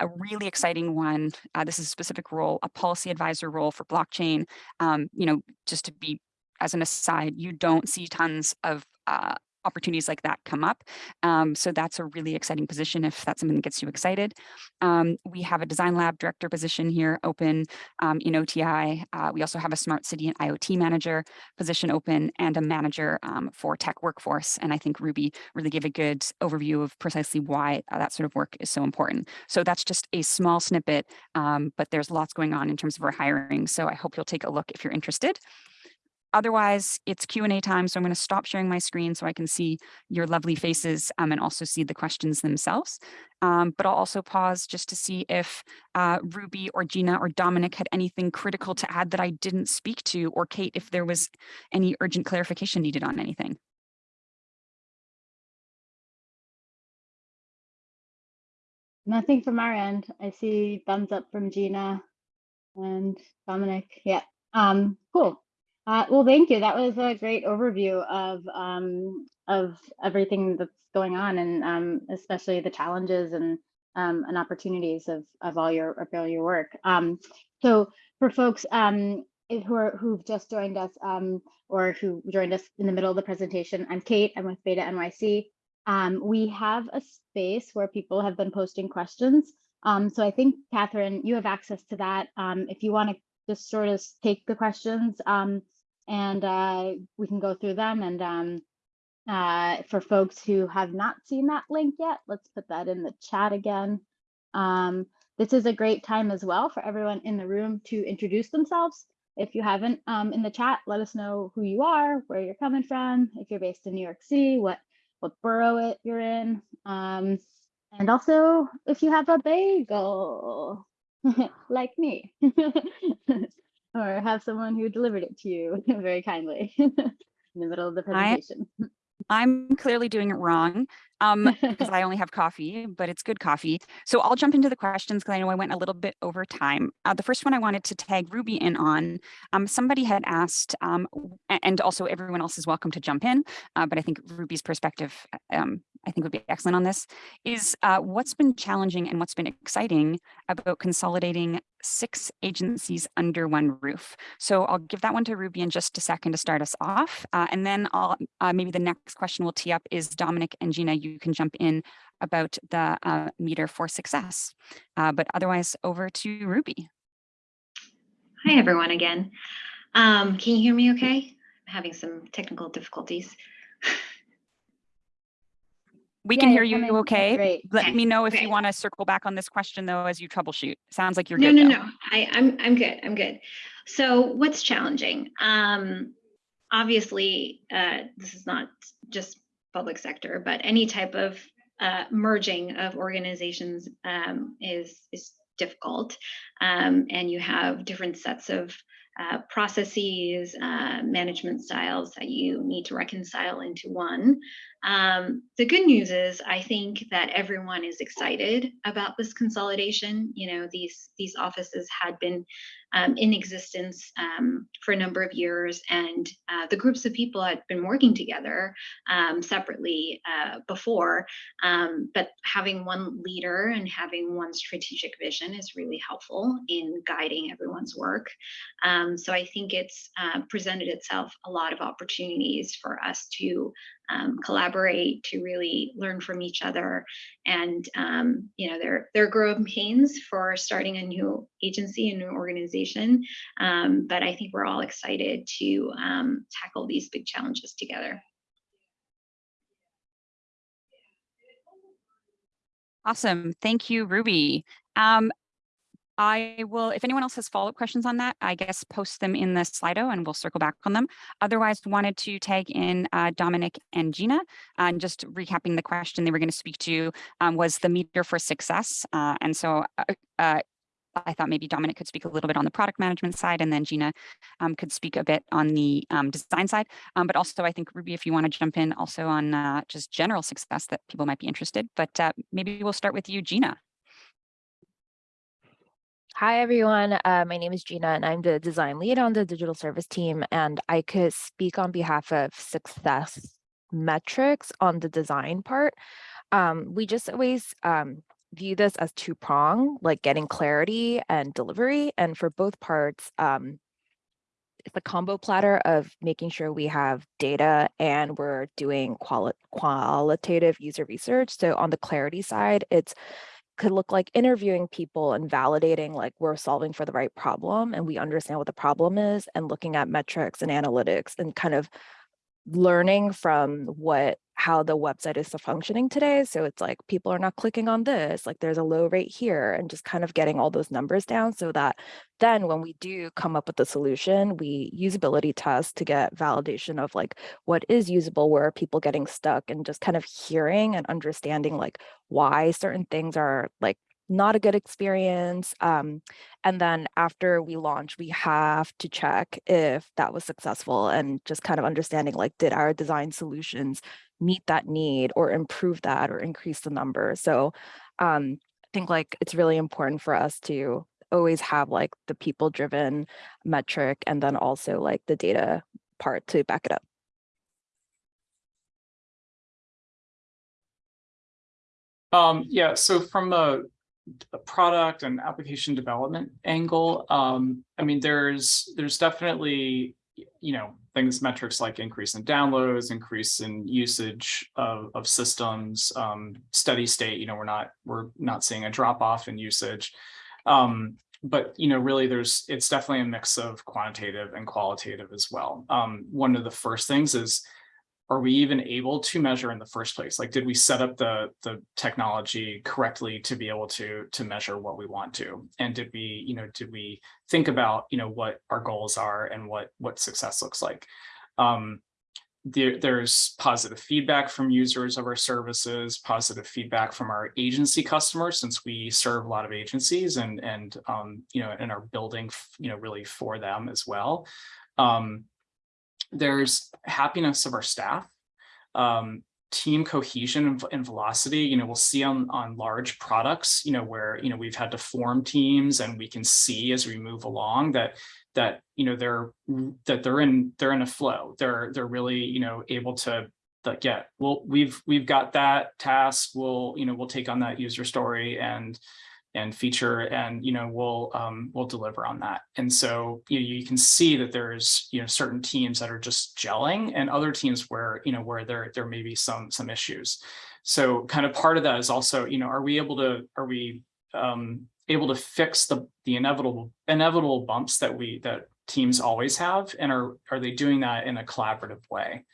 a really exciting one, uh, this is a specific role, a policy advisor role for blockchain. you know, just to be as an aside, you don't see tons of uh, opportunities like that come up. Um, so that's a really exciting position if that's something that gets you excited. Um, we have a design lab director position here open um, in OTI. Uh, we also have a smart city and IoT manager position open and a manager um, for tech workforce. And I think Ruby really gave a good overview of precisely why uh, that sort of work is so important. So that's just a small snippet, um, but there's lots going on in terms of our hiring. So I hope you'll take a look if you're interested. Otherwise, it's Q&A time, so I'm going to stop sharing my screen so I can see your lovely faces um, and also see the questions themselves. Um, but I'll also pause just to see if uh, Ruby or Gina or Dominic had anything critical to add that I didn't speak to, or Kate, if there was any urgent clarification needed on anything. Nothing from our end. I see thumbs up from Gina and Dominic. Yeah. Um, cool. Uh, well, thank you. That was a great overview of um, of everything that's going on, and um, especially the challenges and um, and opportunities of of all your of all your work. Um, so, for folks um, who are who've just joined us um, or who joined us in the middle of the presentation, I'm Kate. I'm with Beta NYC. we have a space where people have been posting questions. so I think Catherine, you have access to that. if you want to just sort of take the questions um, and uh, we can go through them. And um, uh, for folks who have not seen that link yet, let's put that in the chat again. Um, this is a great time as well for everyone in the room to introduce themselves. If you haven't um, in the chat, let us know who you are, where you're coming from, if you're based in New York City, what, what borough it you're in. Um, and also if you have a bagel, like me. or have someone who delivered it to you very kindly in the middle of the presentation. I, I'm clearly doing it wrong um, because I only have coffee, but it's good coffee. So I'll jump into the questions because I know I went a little bit over time. Uh, the first one I wanted to tag Ruby in on, um, somebody had asked, um, and also everyone else is welcome to jump in, uh, but I think Ruby's perspective, um, I think would be excellent on this, is uh, what's been challenging and what's been exciting about consolidating six agencies under one roof. So I'll give that one to Ruby in just a second to start us off. Uh, and then I'll uh, maybe the next question we'll tee up is Dominic and Gina, you can jump in about the uh, meter for success. Uh, but otherwise over to Ruby. Hi, everyone again. Um, can you hear me okay? I'm having some technical difficulties. We Yeah, can hear you're okay. Great. Let Okay, me know if great. you want to circle back on this question though as you troubleshoot. Sounds like you're No, good no, no, I, I'm, I'm good, I'm good. So what's challenging? Um, obviously, uh, this is not just public sector, but any type of uh, merging of organizations um, is, is difficult. Um, and you have different sets of uh, processes, uh, management styles that you need to reconcile into one. Um, the good news is I think that everyone is excited about this consolidation. You know, these these offices had been um, in existence um, for a number of years, and uh, the groups of people had been working together um, separately uh, before. Um, but having one leader and having one strategic vision is really helpful in guiding everyone's work. Um, so I think it's uh, presented itself a lot of opportunities for us to um, collaborate, to really learn from each other. And, um, you know, there, there are growing pains for starting a new agency, a new organization. Um, but I think we're all excited to um, tackle these big challenges together. Awesome. Thank you, Ruby. Um, I will, if anyone else has follow-up questions on that, I guess post them in the Slido and we'll circle back on them. Otherwise, wanted to tag in uh, Dominic and Gina. And just recapping the question they were going to speak to um, was the meter for success. Uh, and so uh, uh, I thought maybe Dominic could speak a little bit on the product management side and then Gina um, could speak a bit on the um, design side. Um, but also I think Ruby, if you want to jump in also on uh, just general success that people might be interested, but uh, maybe we'll start with you, Gina. Hi, everyone. Uh, my name is Gina, and I'm the design lead on the digital service team. And I could speak on behalf of success metrics on the design part. Um, we just always um, view this as two prong, like getting clarity and delivery. And for both parts, um, it's a combo platter of making sure we have data and we're doing quali qualitative user research. So on the clarity side, it's could look like interviewing people and validating like we're solving for the right problem and we understand what the problem is and looking at metrics and analytics and kind of learning from what how the website is functioning today. So it's like people are not clicking on this, like there's a low rate here and just kind of getting all those numbers down so that then when we do come up with the solution, we usability test to get validation of like what is usable, where are people getting stuck and just kind of hearing and understanding like why certain things are like not a good experience. Um, and then after we launch, we have to check if that was successful and just kind of understanding like, did our design solutions meet that need or improve that or increase the number? So um, I think like it's really important for us to always have like the people driven metric and then also like the data part to back it up. Um, yeah, so from a, product and application development angle, um, I mean, there's there's definitely, you know, things, metrics like increase in downloads, increase in usage of, of systems, um, steady state, you know, we're not we're not seeing a drop off in usage. Um, but you know, really, there's it's definitely a mix of quantitative and qualitative as well. Um, one of the first things is are we even able to measure in the first place? Like, did we set up the, the technology correctly to be able to, to measure what we want to? And did we, you know, did we think about, you know, what our goals are and what, what success looks like? Um, there, there's positive feedback from users of our services, positive feedback from our agency customers, since we serve a lot of agencies and, and um, you know, and are building, you know, really for them as well. Um, there's happiness of our staff, um, team cohesion and, velocity. You know, we'll see on, on large products, you know, where, you know, we've had to form teams and we can see as we move along that, that, you know, they're, that they're in, they're in a flow. They're, they're really, you know, able to like, yeah, well, we've, we've got that task. We'll, you know, we'll take on that user story and, and feature and you know we'll um, we'll deliver on that. And so you, know, you can see that there's you know certain teams that are just gelling and other teams where you know where there there may be some some issues. So kind of part of that is also you know are we able to are we um, able to fix the the inevitable inevitable bumps that we that teams always have and are are they doing that in a collaborative way?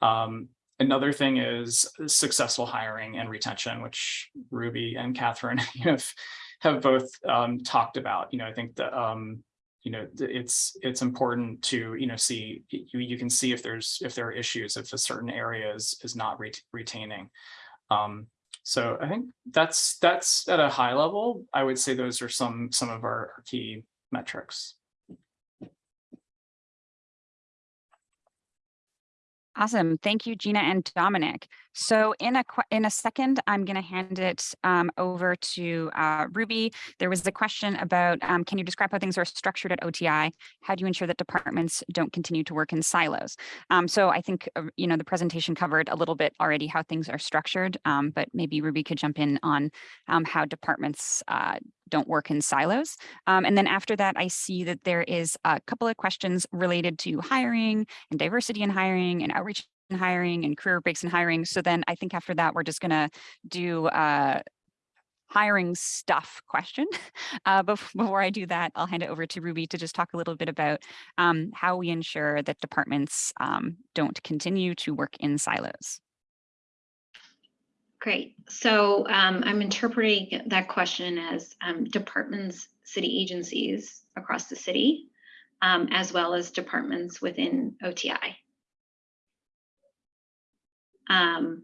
Um, Another thing is successful hiring and retention, which Ruby and Catherine have have both um, talked about. You know, I think that um, you know it's it's important to you know see you, you can see if there's if there are issues if a certain area is is not re retaining. Um, so I think that's that's at a high level. I would say those are some some of our, our key metrics. Awesome. Thank you, Gina and Dominic. So in a in a second, I'm going to hand it um, over to uh, Ruby. There was a question about um, can you describe how things are structured at OTI? How do you ensure that departments don't continue to work in silos? Um, so I think uh, you know the presentation covered a little bit already how things are structured, um, but maybe Ruby could jump in on um, how departments uh, don't work in silos. Um, and then after that, I see that there is a couple of questions related to hiring and diversity in hiring and outreach in hiring and career breaks in hiring. So then I think after that, we're just gonna do uh, hiring stuff question. Uh, bef- before I do that, I'll hand it over to Ruby to just talk a little bit about um, how we ensure that departments um, don't continue to work in silos. Great. So um, I'm interpreting that question as um, departments, city agencies across the city, um, as well as departments within OTI. Um,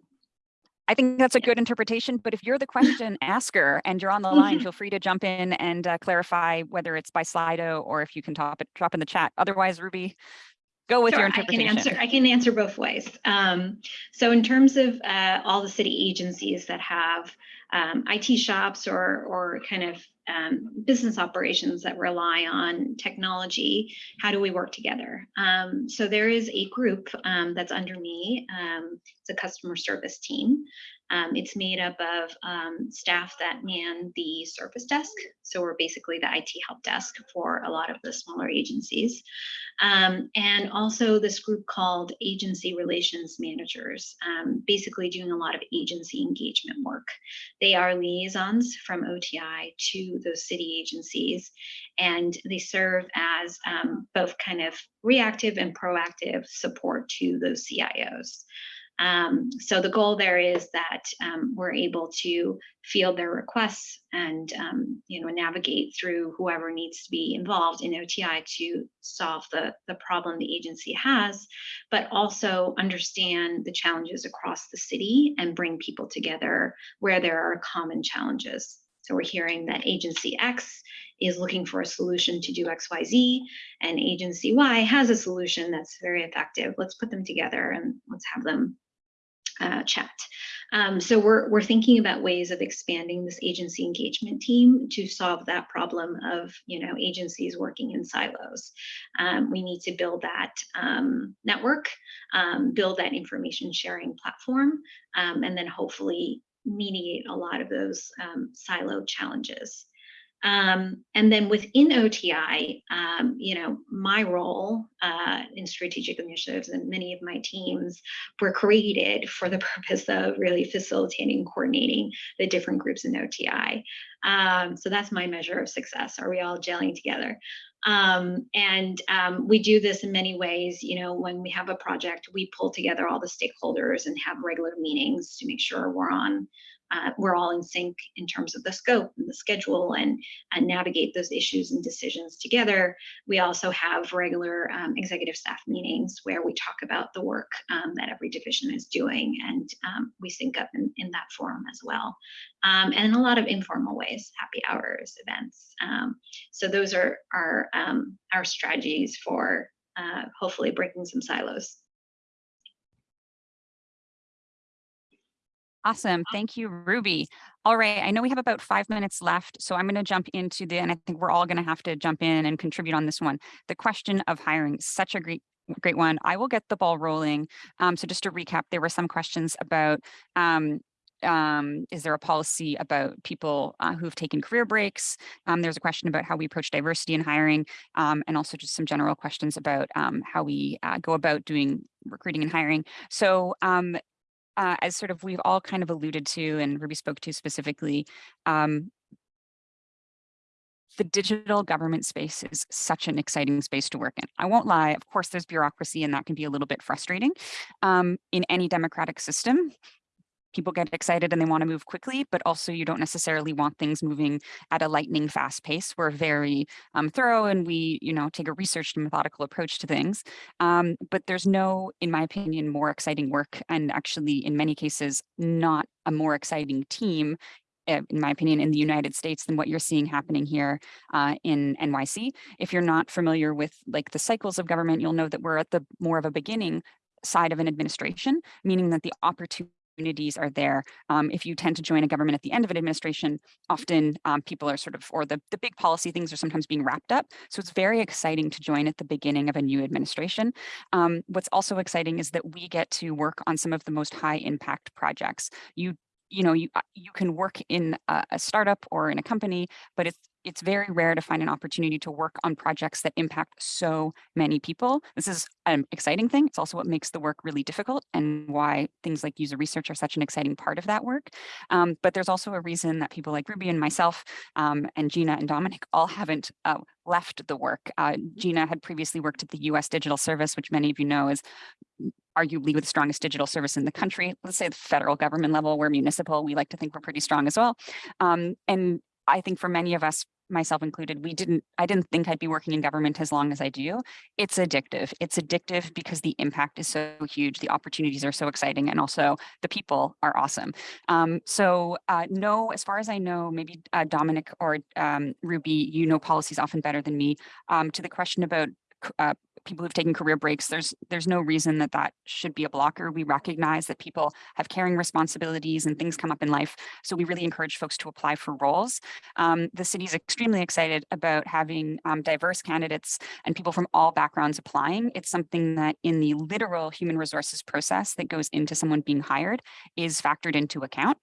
I think that's a good interpretation, but if you're the question asker and you're on the line, feel free to jump in and uh, clarify whether it's by Slido or if you can top it, drop in the chat. Otherwise, Ruby, go with your Sure, I can answer. I can answer both ways. Um, so in terms of uh, all the city agencies that have um, IT shops or or kind of um, business operations that rely on technology, how do we work together? Um, so there is a group um, that's under me. Um, it's a customer service team. Um, it's made up of um, staff that man the service desk. So we're basically the IT help desk for a lot of the smaller agencies. Um, and also this group called Agency Relations Managers, um, basically doing a lot of agency engagement work. They are liaisons from OTI to those city agencies, and they serve as um, both kind of reactive and proactive support to those CIOs. Um, so the goal there is that um, we're able to field their requests and um, you know navigate through whoever needs to be involved in OTI to solve the the problem the agency has, but also understand the challenges across the city and bring people together where there are common challenges. So we're hearing that agency X is looking for a solution to do XYZ, and agency Y has a solution that's very effective. Let's put them together and let's have them uh, chat. Um, so we're, we're thinking about ways of expanding this agency engagement team to solve that problem of, you know, agencies working in silos. Um, we need to build that um, network, um, build that information sharing platform, um, and then hopefully mediate a lot of those um, silo challenges. Um, and then within OTI, um, you know, my role uh, in strategic initiatives and many of my teams were created for the purpose of really facilitating and coordinating the different groups in OTI. Um, so that's my measure of success. Are we all gelling together? Um, and um, we do this in many ways. You know, when we have a project, we pull together all the stakeholders and have regular meetings to make sure we're on uh, we're all in sync in terms of the scope and the schedule and, and navigate those issues and decisions together. We also have regular um, executive staff meetings where we talk about the work um, that every division is doing and um, we sync up in, in that forum as well. Um, and in a lot of informal ways, happy hours, events. Um, so those are our, um, our strategies for uh, hopefully breaking some silos. Awesome. Thank you, Ruby. All right. I know we have about five minutes left, so I'm going to jump into the, and I think we're all going to have to jump in and contribute on this one. The question of hiring, such a great great one. I will get the ball rolling. Um, so just to recap, there were some questions about um, um, is there a policy about people uh, who've taken career breaks? Um, there's a question about how we approach diversity in hiring, um, and also just some general questions about um, how we uh, go about doing recruiting and hiring. So uh, as sort of we've all kind of alluded to and Ruby spoke to specifically, um, the digital government space is such an exciting space to work in. I won't lie, of course, there's bureaucracy and that can be a little bit frustrating. Um, in any democratic system, people get excited and they want to move quickly, but also you don't necessarily want things moving at a lightning fast pace. We're very um, thorough and we, you know, take a researched and methodical approach to things. Um, but there's no, in my opinion, more exciting work and actually in many cases, not a more exciting team eh, in my opinion, in the United States than what you're seeing happening here uh, in NYC. If you're not familiar with like the cycles of government, you'll know that we're at the more of a beginning side of an administration, meaning that the opportunities are there. Um, if you tend to join a government at the end of an administration, often um, people are sort of, or the, the big policy things are sometimes being wrapped up. So it's very exciting to join at the beginning of a new administration. Um, what's also exciting is that we get to work on some of the most high impact projects. You you know, you uh, you can work in a, a startup or in a company, but it's it's very rare to find an opportunity to work on projects that impact so many people. This is an exciting thing. It's also what makes the work really difficult and why things like user research are such an exciting part of that work. Um, but there's also a reason that people like Ruby and myself um, and Gina and Dominic all haven't uh, left the work. Uh, Gina had previously worked at the US Digital Service, which many of you know is arguably the strongest digital service in the country. Let's say the federal government level, we're municipal. We like to think we're pretty strong as well. Um, and I think for many of us, myself included, we didn't, I didn't think I'd be working in government as long as I do. It's addictive. It's addictive because the impact is so huge. The opportunities are so exciting. And also the people are awesome. Um, so uh, no, as far as I know, maybe uh, Dominic or um, Ruby, you know policies often better than me. Um, to the question about uh, people who've taken career breaks, there's there's no reason that that should be a blocker. We recognize that people have caring responsibilities and things come up in life. So we really encourage folks to apply for roles. Um, the city is extremely excited about having um, diverse candidates and people from all backgrounds applying. It's something that in the literal human resources process that goes into someone being hired is factored into account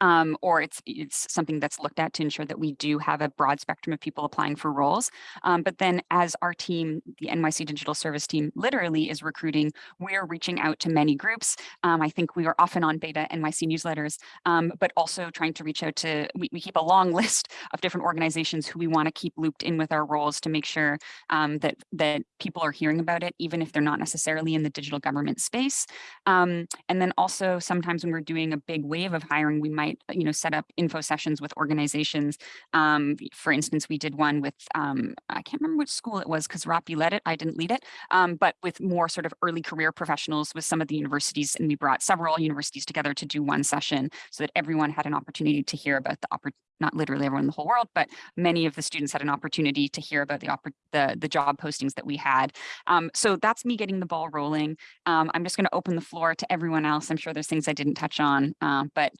um, or it's it's something that's looked at to ensure that we do have a broad spectrum of people applying for roles. Um, but then as our team, the NYC Digital Service team literally is recruiting, we're reaching out to many groups. Um, I think we are often on beta NYC newsletters, um, but also trying to reach out to, we, we, keep a long list of different organizations who we want to keep looped in with our roles to make sure um, that, that people are hearing about it, even if they're not necessarily in the digital government space. Um, and then also sometimes when we're doing a big wave of hiring, we might, you know, set up info sessions with organizations. Um, for instance, we did one with, um, I can't remember which school it was because Rapi led it, I didn't lead it, um, but with more sort of early career professionals with some of the universities. And we brought several universities together to do one session so that everyone had an opportunity to hear about the opportunity not literally everyone in the whole world, but many of the students had an opportunity to hear about the the, the job postings that we had. Um, so that's me getting the ball rolling. Um, I'm just going to open the floor to everyone else. I'm sure there's things I didn't touch on, uh, but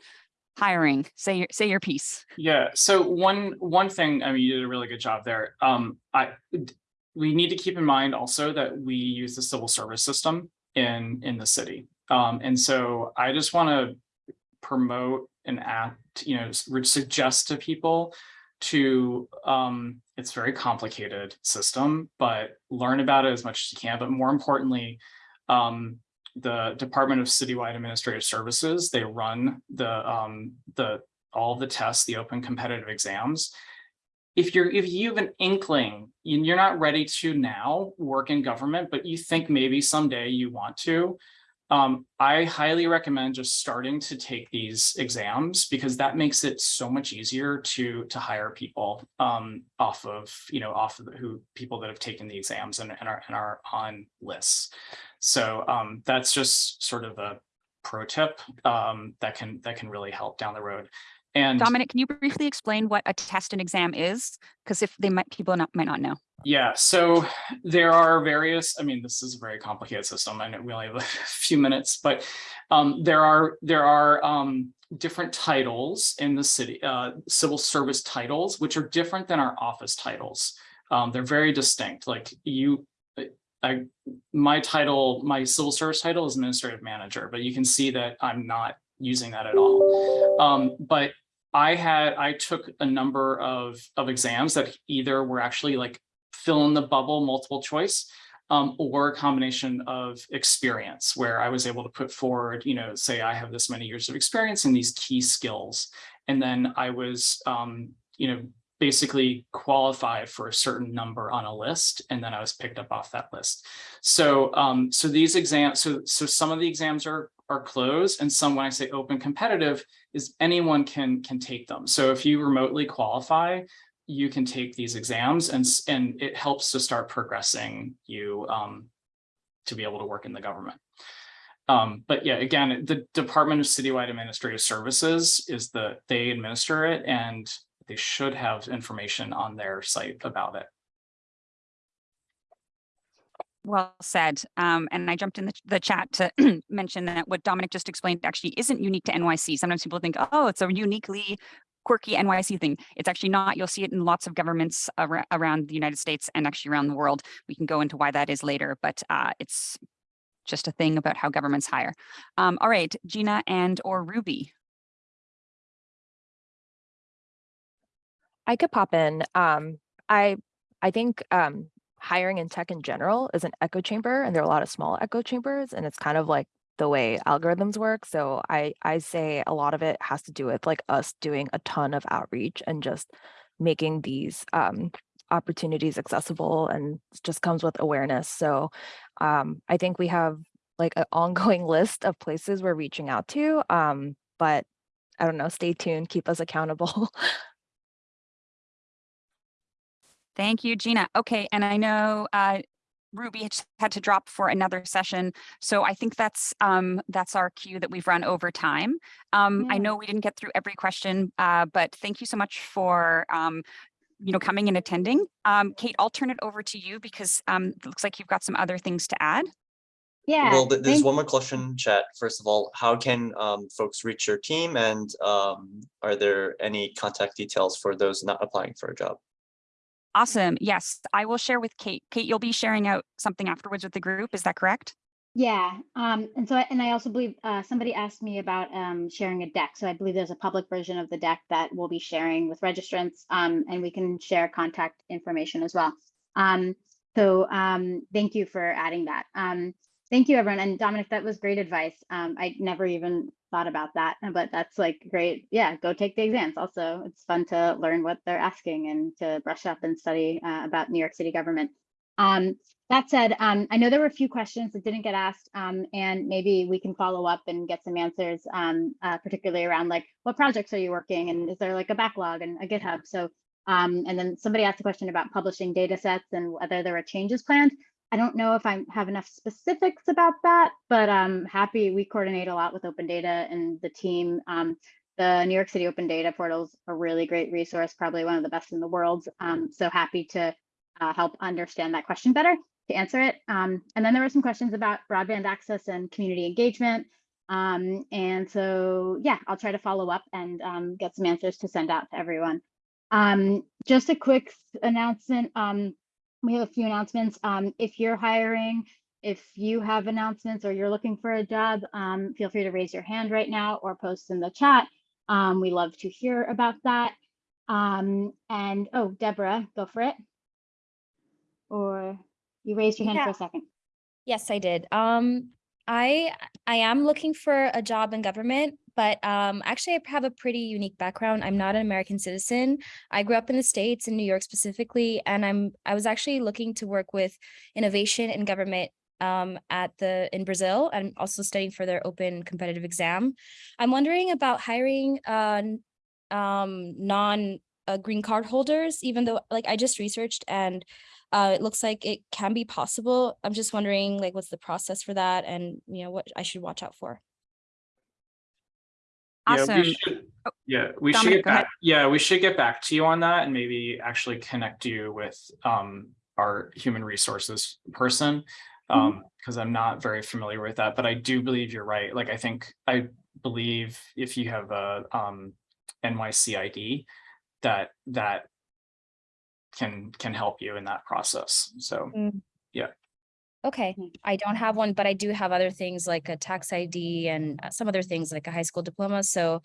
hiring, say your say your piece. Yeah. So one one thing, I mean, you did a really good job there. Um, I we need to keep in mind also that we use the civil service system in in the city. Um, and so I just want to promote and act, you know, suggest to people to um, it's very complicated system, but learn about it as much as you can. But more importantly, um, the Department of Citywide Administrative Services, they run the um, the all the tests, the open competitive exams. If you're if you have an inkling, you're not ready to now work in government, but you think maybe someday you want to, um, I highly recommend just starting to take these exams because that makes it so much easier to to hire people um, off of you know off of the, who people that have taken the exams and, and are and are on lists. So um, that's just sort of a pro tip um, that can that can really help down the road. And Dominic, can you briefly explain what a test and exam is? Because if they might people not might not know. Yeah, so there are various, I mean, this is a very complicated system. and we only have a few minutes, but um, there are there are um, different titles in the city, uh, civil service titles, which are different than our office titles. Um, they're very distinct. Like you, I, my title, my civil service title is administrative manager, but you can see that I'm not using that at all. Um, but I had, I took a number of, of exams that either were actually like fill in the bubble multiple choice um, or a combination of experience where I was able to put forward, you know, say I have this many years of experience in these key skills. And then I was, um, you know, basically qualify for a certain number on a list, and then I was picked up off that list. So, um, so these exams, so so some of the exams are are closed, and some, when I say open competitive, is anyone can can take them. So if you remotely qualify, you can take these exams, and and it helps to start progressing you um, to be able to work in the government. Um, but yeah, again, the Department of Citywide Administrative Services is the, they administer it and they should have information on their site about it. Well said. Um, and I jumped in the, the chat to mention that what Dominic just explained actually isn't unique to NYC. Sometimes people think, oh, it's a uniquely quirky NYC thing. It's actually not. You'll see it in lots of governments ar- around the United States and actually around the world. We can go into why that is later, but uh, it's just a thing about how governments hire. Um, all right, Gina and or Ruby. I could pop in. Um, I I think um, hiring in tech in general is an echo chamber, and there are a lot of small echo chambers, and it's kind of like the way algorithms work. So I I say a lot of it has to do with like us doing a ton of outreach and just making these um, opportunities accessible, and just comes with awareness. So um, I think we have like an ongoing list of places we're reaching out to, um, but I don't know. Stay tuned. Keep us accountable. Thank you, Gina. Okay, and I know uh, Ruby had to drop for another session, so I think that's um, that's our cue that we've run over time. Um, I know we didn't get through every question, uh, but thank you so much for um, you know coming and attending. Um, Kate, I'll turn it over to you because um, it looks like you've got some other things to add. Yeah. Well, th- there's thank- one more question, chat. First of all, how can um, folks reach your team and um, are there any contact details for those not applying for a job? Awesome. Yes, I will share with Kate. Kate, you'll be sharing out something afterwards with the group. Is that correct? Yeah, um, and so, and I also believe, uh, somebody asked me about, um, sharing a deck. So I believe there's a public version of the deck that we'll be sharing with registrants, um, and we can share contact information as well. Um, so, um, thank you for adding that. Thank you, everyone. And Dominic, that was great advice. Um, I never even thought about that, but that's like great. Yeah, go take the exams. Also, it's fun to learn what they're asking and to brush up and study, uh, about New York City government. Um, that said, um, I know there were a few questions that didn't get asked, um, and maybe we can follow up and get some answers, um, uh, particularly around like what projects are you working and is there like a backlog and a GitHub? So, um, and then somebody asked a question about publishing data sets and whether there are changes planned. I don't know if I have enough specifics about that, but I'm happy we coordinate a lot with Open Data and the team. Um, the New York City Open Data Portal is a really great resource, probably one of the best in the world. Um, so happy to uh, help understand that question better to answer it. Um, and then there were some questions about broadband access and community engagement. Um, and so, yeah, I'll try to follow up and um, get some answers to send out to everyone. Um, just a quick announcement. We have a few announcements. Um, if you're hiring, if you have announcements or you're looking for a job, um, feel free to raise your hand right now or post in the chat. Um, we love to hear about that. Um, and oh, Deborah, go for it. Or you raised your hand for a second. Yes, I did. Um, I I am looking for a job in government, but um, actually, I have a pretty unique background. I'm not an American citizen. I grew up in the States, in New York specifically, and I'm I was actually looking to work with innovation in government um, at the in Brazil. I'm also studying for their open competitive exam. I'm wondering about hiring uh, um, non uh, green card holders, even though like I just researched and uh, it looks like it can be possible. I'm just wondering, like, what's the process for that, and you know what I should watch out for. Yeah, we Awesome. should- Oh, Yeah, we should get go ahead. back, yeah, we should get back to you on that and maybe actually connect you with um our human resources person. Mm-hmm. Um, because I'm not very familiar with that, but I do believe you're right. Like, I think, I believe if you have a um NYC ID, that that can can help you in that process. So, Okay, Mm. I don't have one, but I do have other things like a tax ID and uh, some other things like a high school diploma. So,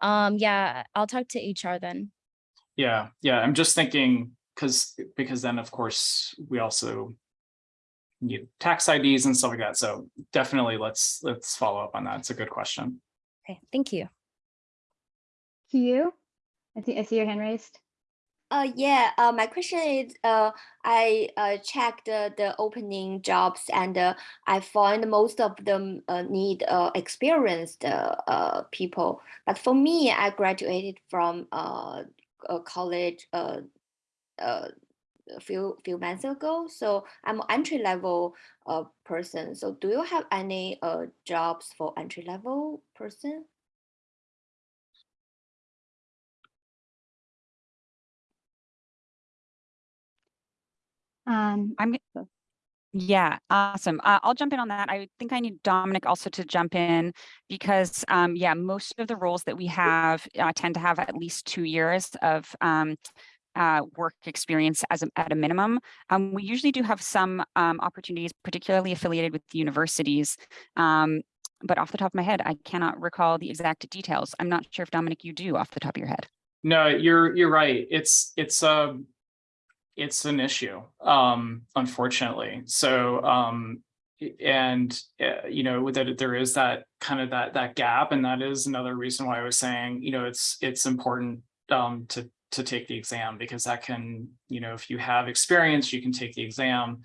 um, yeah, I'll talk to HR then. yeah, yeah, I'm just thinking, because because then, of course, we also need tax IDs and stuff like that. So definitely let's let's follow up on that. It's a good question. Okay, thank you. you? I see, I see your hand raised. Uh, yeah, uh, my question is, uh, I uh, checked the, the opening jobs and uh, I find most of them uh, need uh, experienced uh, uh, people. But for me, I graduated from uh, a college uh, uh, a few few months ago, so I'm an entry level uh, person. So do you have any uh, jobs for entry level person? Um, I'm. Yeah, awesome. Uh, I'll jump in on that. I think I need Dominic also to jump in because, um, yeah, most of the roles that we have uh, tend to have at least two years of um, uh, work experience as a, at a minimum. Um, we usually do have some um, opportunities, particularly affiliated with universities. Um, but off the top of my head, I cannot recall the exact details. I'm not sure if Dominic, you do off the top of your head. No, you're, you're right. It's, it's, um, it's an issue, um, unfortunately. So, um, and, uh, you know, that there is that kind of that, that gap. And that is another reason why I was saying, you know, it's, it's important, um, to, to take the exam because that can, you know, if you have experience, you can take the exam,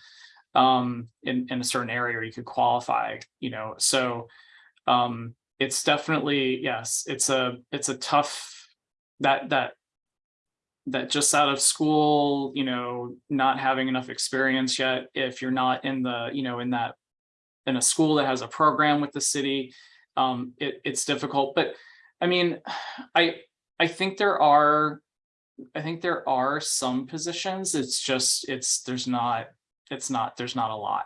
um, in, in a certain area or you could qualify, you know, so, um, it's definitely, yes, it's a, it's a tough, that, that that just out of school, you know, not having enough experience yet, if you're not in the, you know, in that, in a school that has a program with the city, um, it, it's difficult. But I mean, I, I think there are, I think there are some positions. It's just, it's, there's not, it's not, there's not a lot.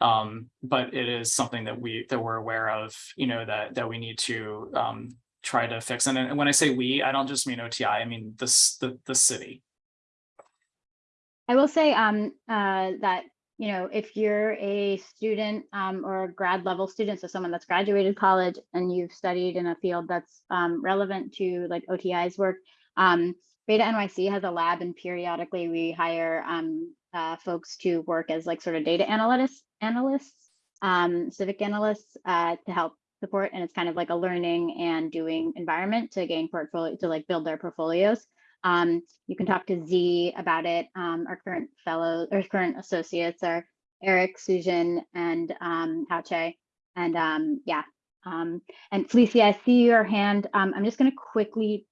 Um, but it is something that we, that we're aware of, you know, that, that we need to, um, try to fix. And, when I say we, I don't just mean OTI, I mean this, the, the city. I will say um, uh, that, you know, if you're a student um, or a grad level student, so someone that's graduated college and you've studied in a field that's um, relevant to like OTI's work, um, Beta NYC has a lab and periodically we hire um, uh, folks to work as like sort of data analysts, analysts, um, civic analysts uh, to help support. And it's kind of like a learning and doing environment to gain portfolio, to like build their portfolios. Um, you can talk to Z about it. Um, our current fellows or current associates are Eric, Sujan, and um, Hauche. And um, yeah, um, and Felicia, I see your hand. Um, I'm just going to quickly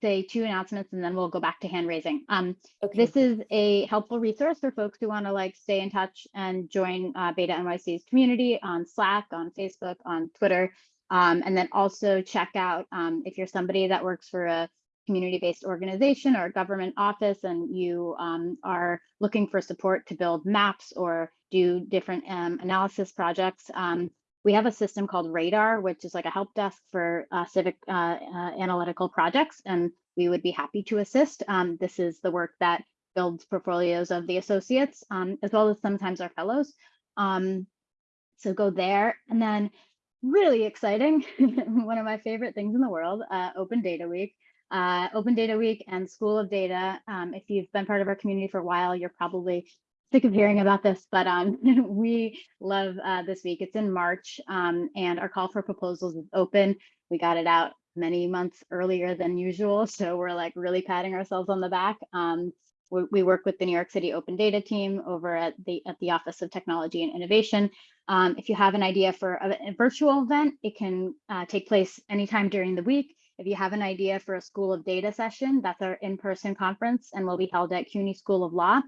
say two announcements and then we'll go back to hand raising. Um, Okay. This is a helpful resource for folks who want to like stay in touch and join uh, Beta NYC's community on Slack, on Facebook, on Twitter. Um, and then also check out um, if you're somebody that works for a community-based organization or a government office and you um, are looking for support to build maps or do different um, analysis projects, um, we have a system called Radar, which is like a help desk for uh, civic uh, uh, analytical projects, and we would be happy to assist. Um, this is the work that builds portfolios of the associates, um, as well as sometimes our fellows. Um, so go there, and then really exciting, one of my favorite things in the world, uh, Open Data Week. Uh, Open Data Week and School of Data. Um, if you've been part of our community for a while, you're probably sick of hearing about this, but um, we love uh, this week. It's in March um, and our call for proposals is open. We got it out many months earlier than usual. So we're like really patting ourselves on the back. Um, we, we, work with the New York City Open Data team over at the, at the Office of Technology and Innovation. Um, if you have an idea for a, a virtual event, it can uh, take place anytime during the week. If you have an idea for a School of Data session, that's our in-person conference and will be held at CUNY School of Law.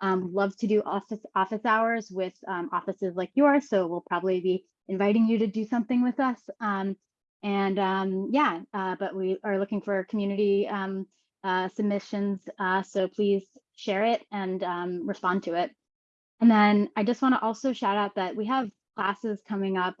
Um, love to do office office hours with um, offices like yours. So we'll probably be inviting you to do something with us. Um, and um, yeah, uh, but we are looking for community um, uh, submissions. Uh, so please share it and um, respond to it. And then I just want to also shout out that we have classes coming up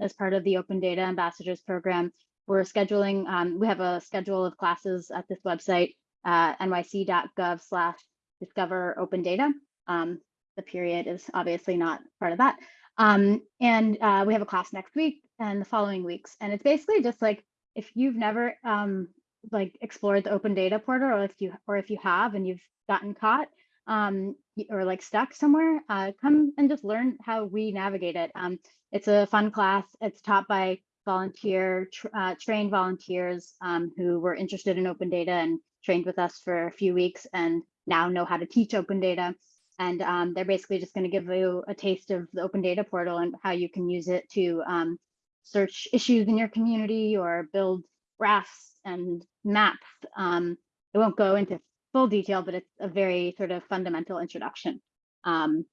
as part of the Open Data Ambassadors Program. We're scheduling, we have a schedule of classes at this website, uh, nyc.gov slash discover open data. Um, the period is obviously not part of that. Um, and uh, we have a class next week and the following weeks. And it's basically just like, if you've never um, like explored the open data portal or if you or if you have and you've gotten caught um, or like stuck somewhere, uh, come and just learn how we navigate it. Um, it's a fun class. It's taught by volunteer, uh, trained volunteers um, who were interested in open data and trained with us for a few weeks. And now know how to teach open data. And um, they're basically just going to give you a taste of the open data portal and how you can use it to um, search issues in your community or build graphs and maps. Um, it won't go into full detail, but it's a very sort of fundamental introduction. Um,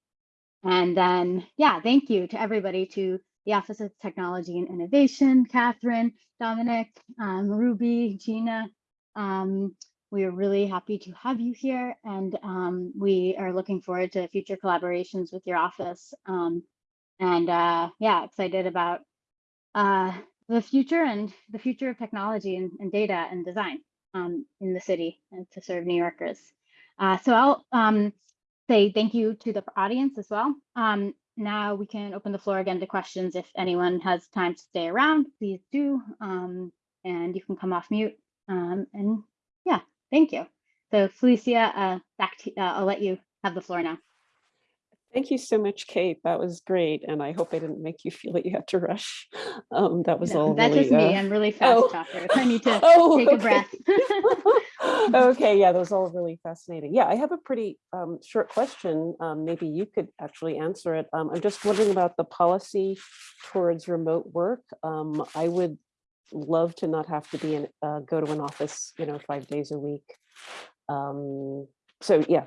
and then, yeah, thank you to everybody, to the Office of Technology and Innovation, Catherine, Dominic, um, Ruby, Gina, um, we are really happy to have you here and um, we are looking forward to future collaborations with your office. Um, and uh, yeah, excited about uh, the future and the future of technology and, and data and design um, in the city and to serve New Yorkers. Uh, so I'll um, say thank you to the audience as well. Um, now we can open the floor again to questions. If anyone has time to stay around, please do. Um, and you can come off mute. And yeah, thank you. So Felicia, uh, back to, uh, I'll let you have the floor now. Thank you so much, Kate. That was great. And I hope I didn't make you feel that you had to rush. Um, that was No, all That's really, just me. uh, I'm really fast oh. talker. I need to Oh, take a okay. breath. Okay, yeah, that was all really fascinating. Yeah, I have a pretty um, short question. Um, Maybe you could actually answer it. Um, I'm just wondering about the policy towards remote work. Um, I would love to not have to be in, uh, go to an office, you know, five days a week. Um, So yeah,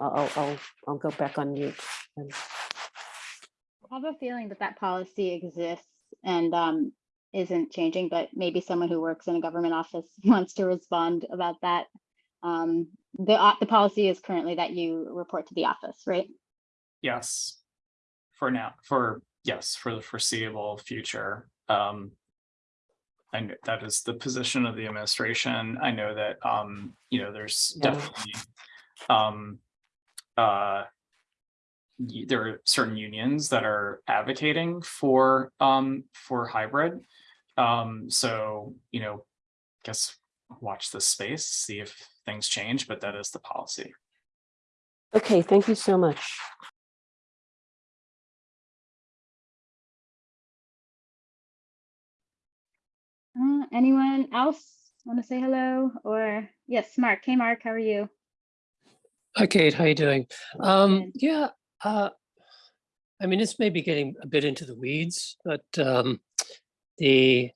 I'll, I'll, I'll go back on mute. and- I have a feeling that that policy exists and um, isn't changing, but maybe someone who works in a government office wants to respond about that. Um, the, uh, the policy is currently that you report to the office, right? Yes. For now, for, yes, for the foreseeable future. Um. I know that is the position of the administration. I know that, um, you know, there's Yeah. definitely, um, uh. There are certain unions that are advocating for, um, for hybrid. Um, so, you know, guess watch this space, see if things change, but that is the policy. Okay, thank you so much. Uh, anyone else want to say hello or yes, Mark. Hey, Mark, how are you? Hi, Kate. How are you doing? Um, yeah, uh, I mean, this may be getting a bit into the weeds, but um, the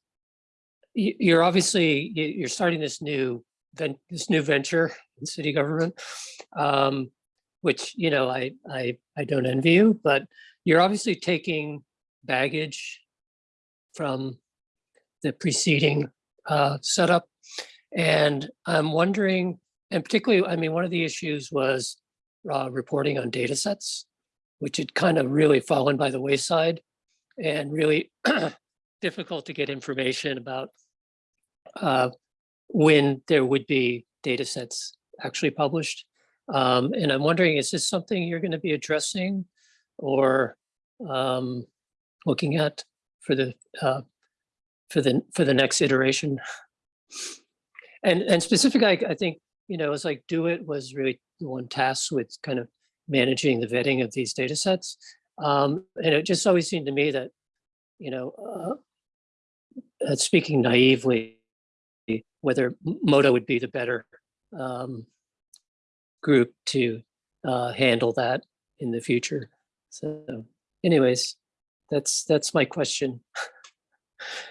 you're obviously you're starting this new this new venture in city government, um, which you know I I I don't envy you, but you're obviously taking baggage from the preceding uh, setup, and I'm wondering and particularly, I mean, one of the issues was uh, reporting on data sets, which had kind of really fallen by the wayside and really difficult to get information about uh, when there would be data sets actually published. Um, and I'm wondering, is this something you're going to be addressing or um, looking at for the uh, for the for the next iteration? And and specifically, I, I think you know, it's like DoITT was really the one tasked with kind of managing the vetting of these data sets. Um, and it just always seemed to me that, you know, uh, uh, speaking naively, whether M- MODA would be the better um, group to uh, handle that in the future. So anyways, that's that's my question.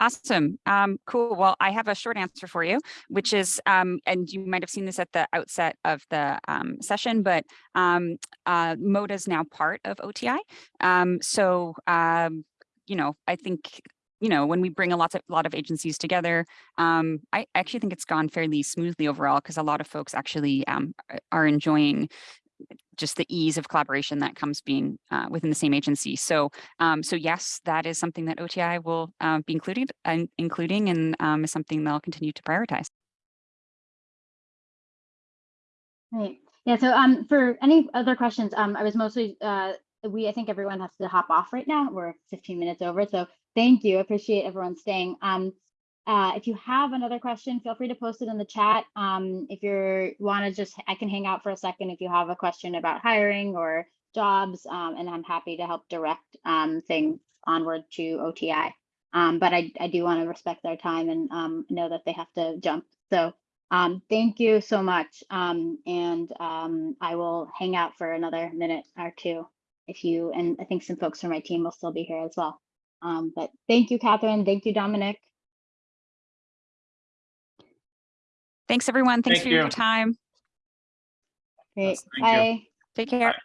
Awesome. Um, cool. Well, I have a short answer for you, which is, um, and you might have seen this at the outset of the um, session, but um, uh, MODA is now part of OTI. Um, so, um, you know, I think, you know, when we bring a lot of lot of agencies together, I actually think it's gone fairly smoothly overall because a lot of folks actually are enjoying just the ease of collaboration that comes being uh, within the same agency. So, um, so yes, that is something that OTI will uh, be included and including and um, is something they'll continue to prioritize. Right. Yeah. So um, for any other questions, um, I was mostly uh, we I think everyone has to hop off right now. We're 15 minutes over. So thank you. Appreciate everyone staying. Um, uh, if you have another question, feel free to post it in the chat. Um, if you're want to just, I can hang out for a second if you have a question about hiring or jobs, um, and I'm happy to help direct um, things onward to OTI. Um, but I, I do want to respect their time and um, know that they have to jump. So um, thank you so much. And I will hang out for another minute or two if you, and I think some folks from my team will still be here as well. But thank you, Catherine. Thank you, Dominic. Thanks, everyone. Thanks Thank for your time. Great. Yes, thank you. Bye. Take care. Bye.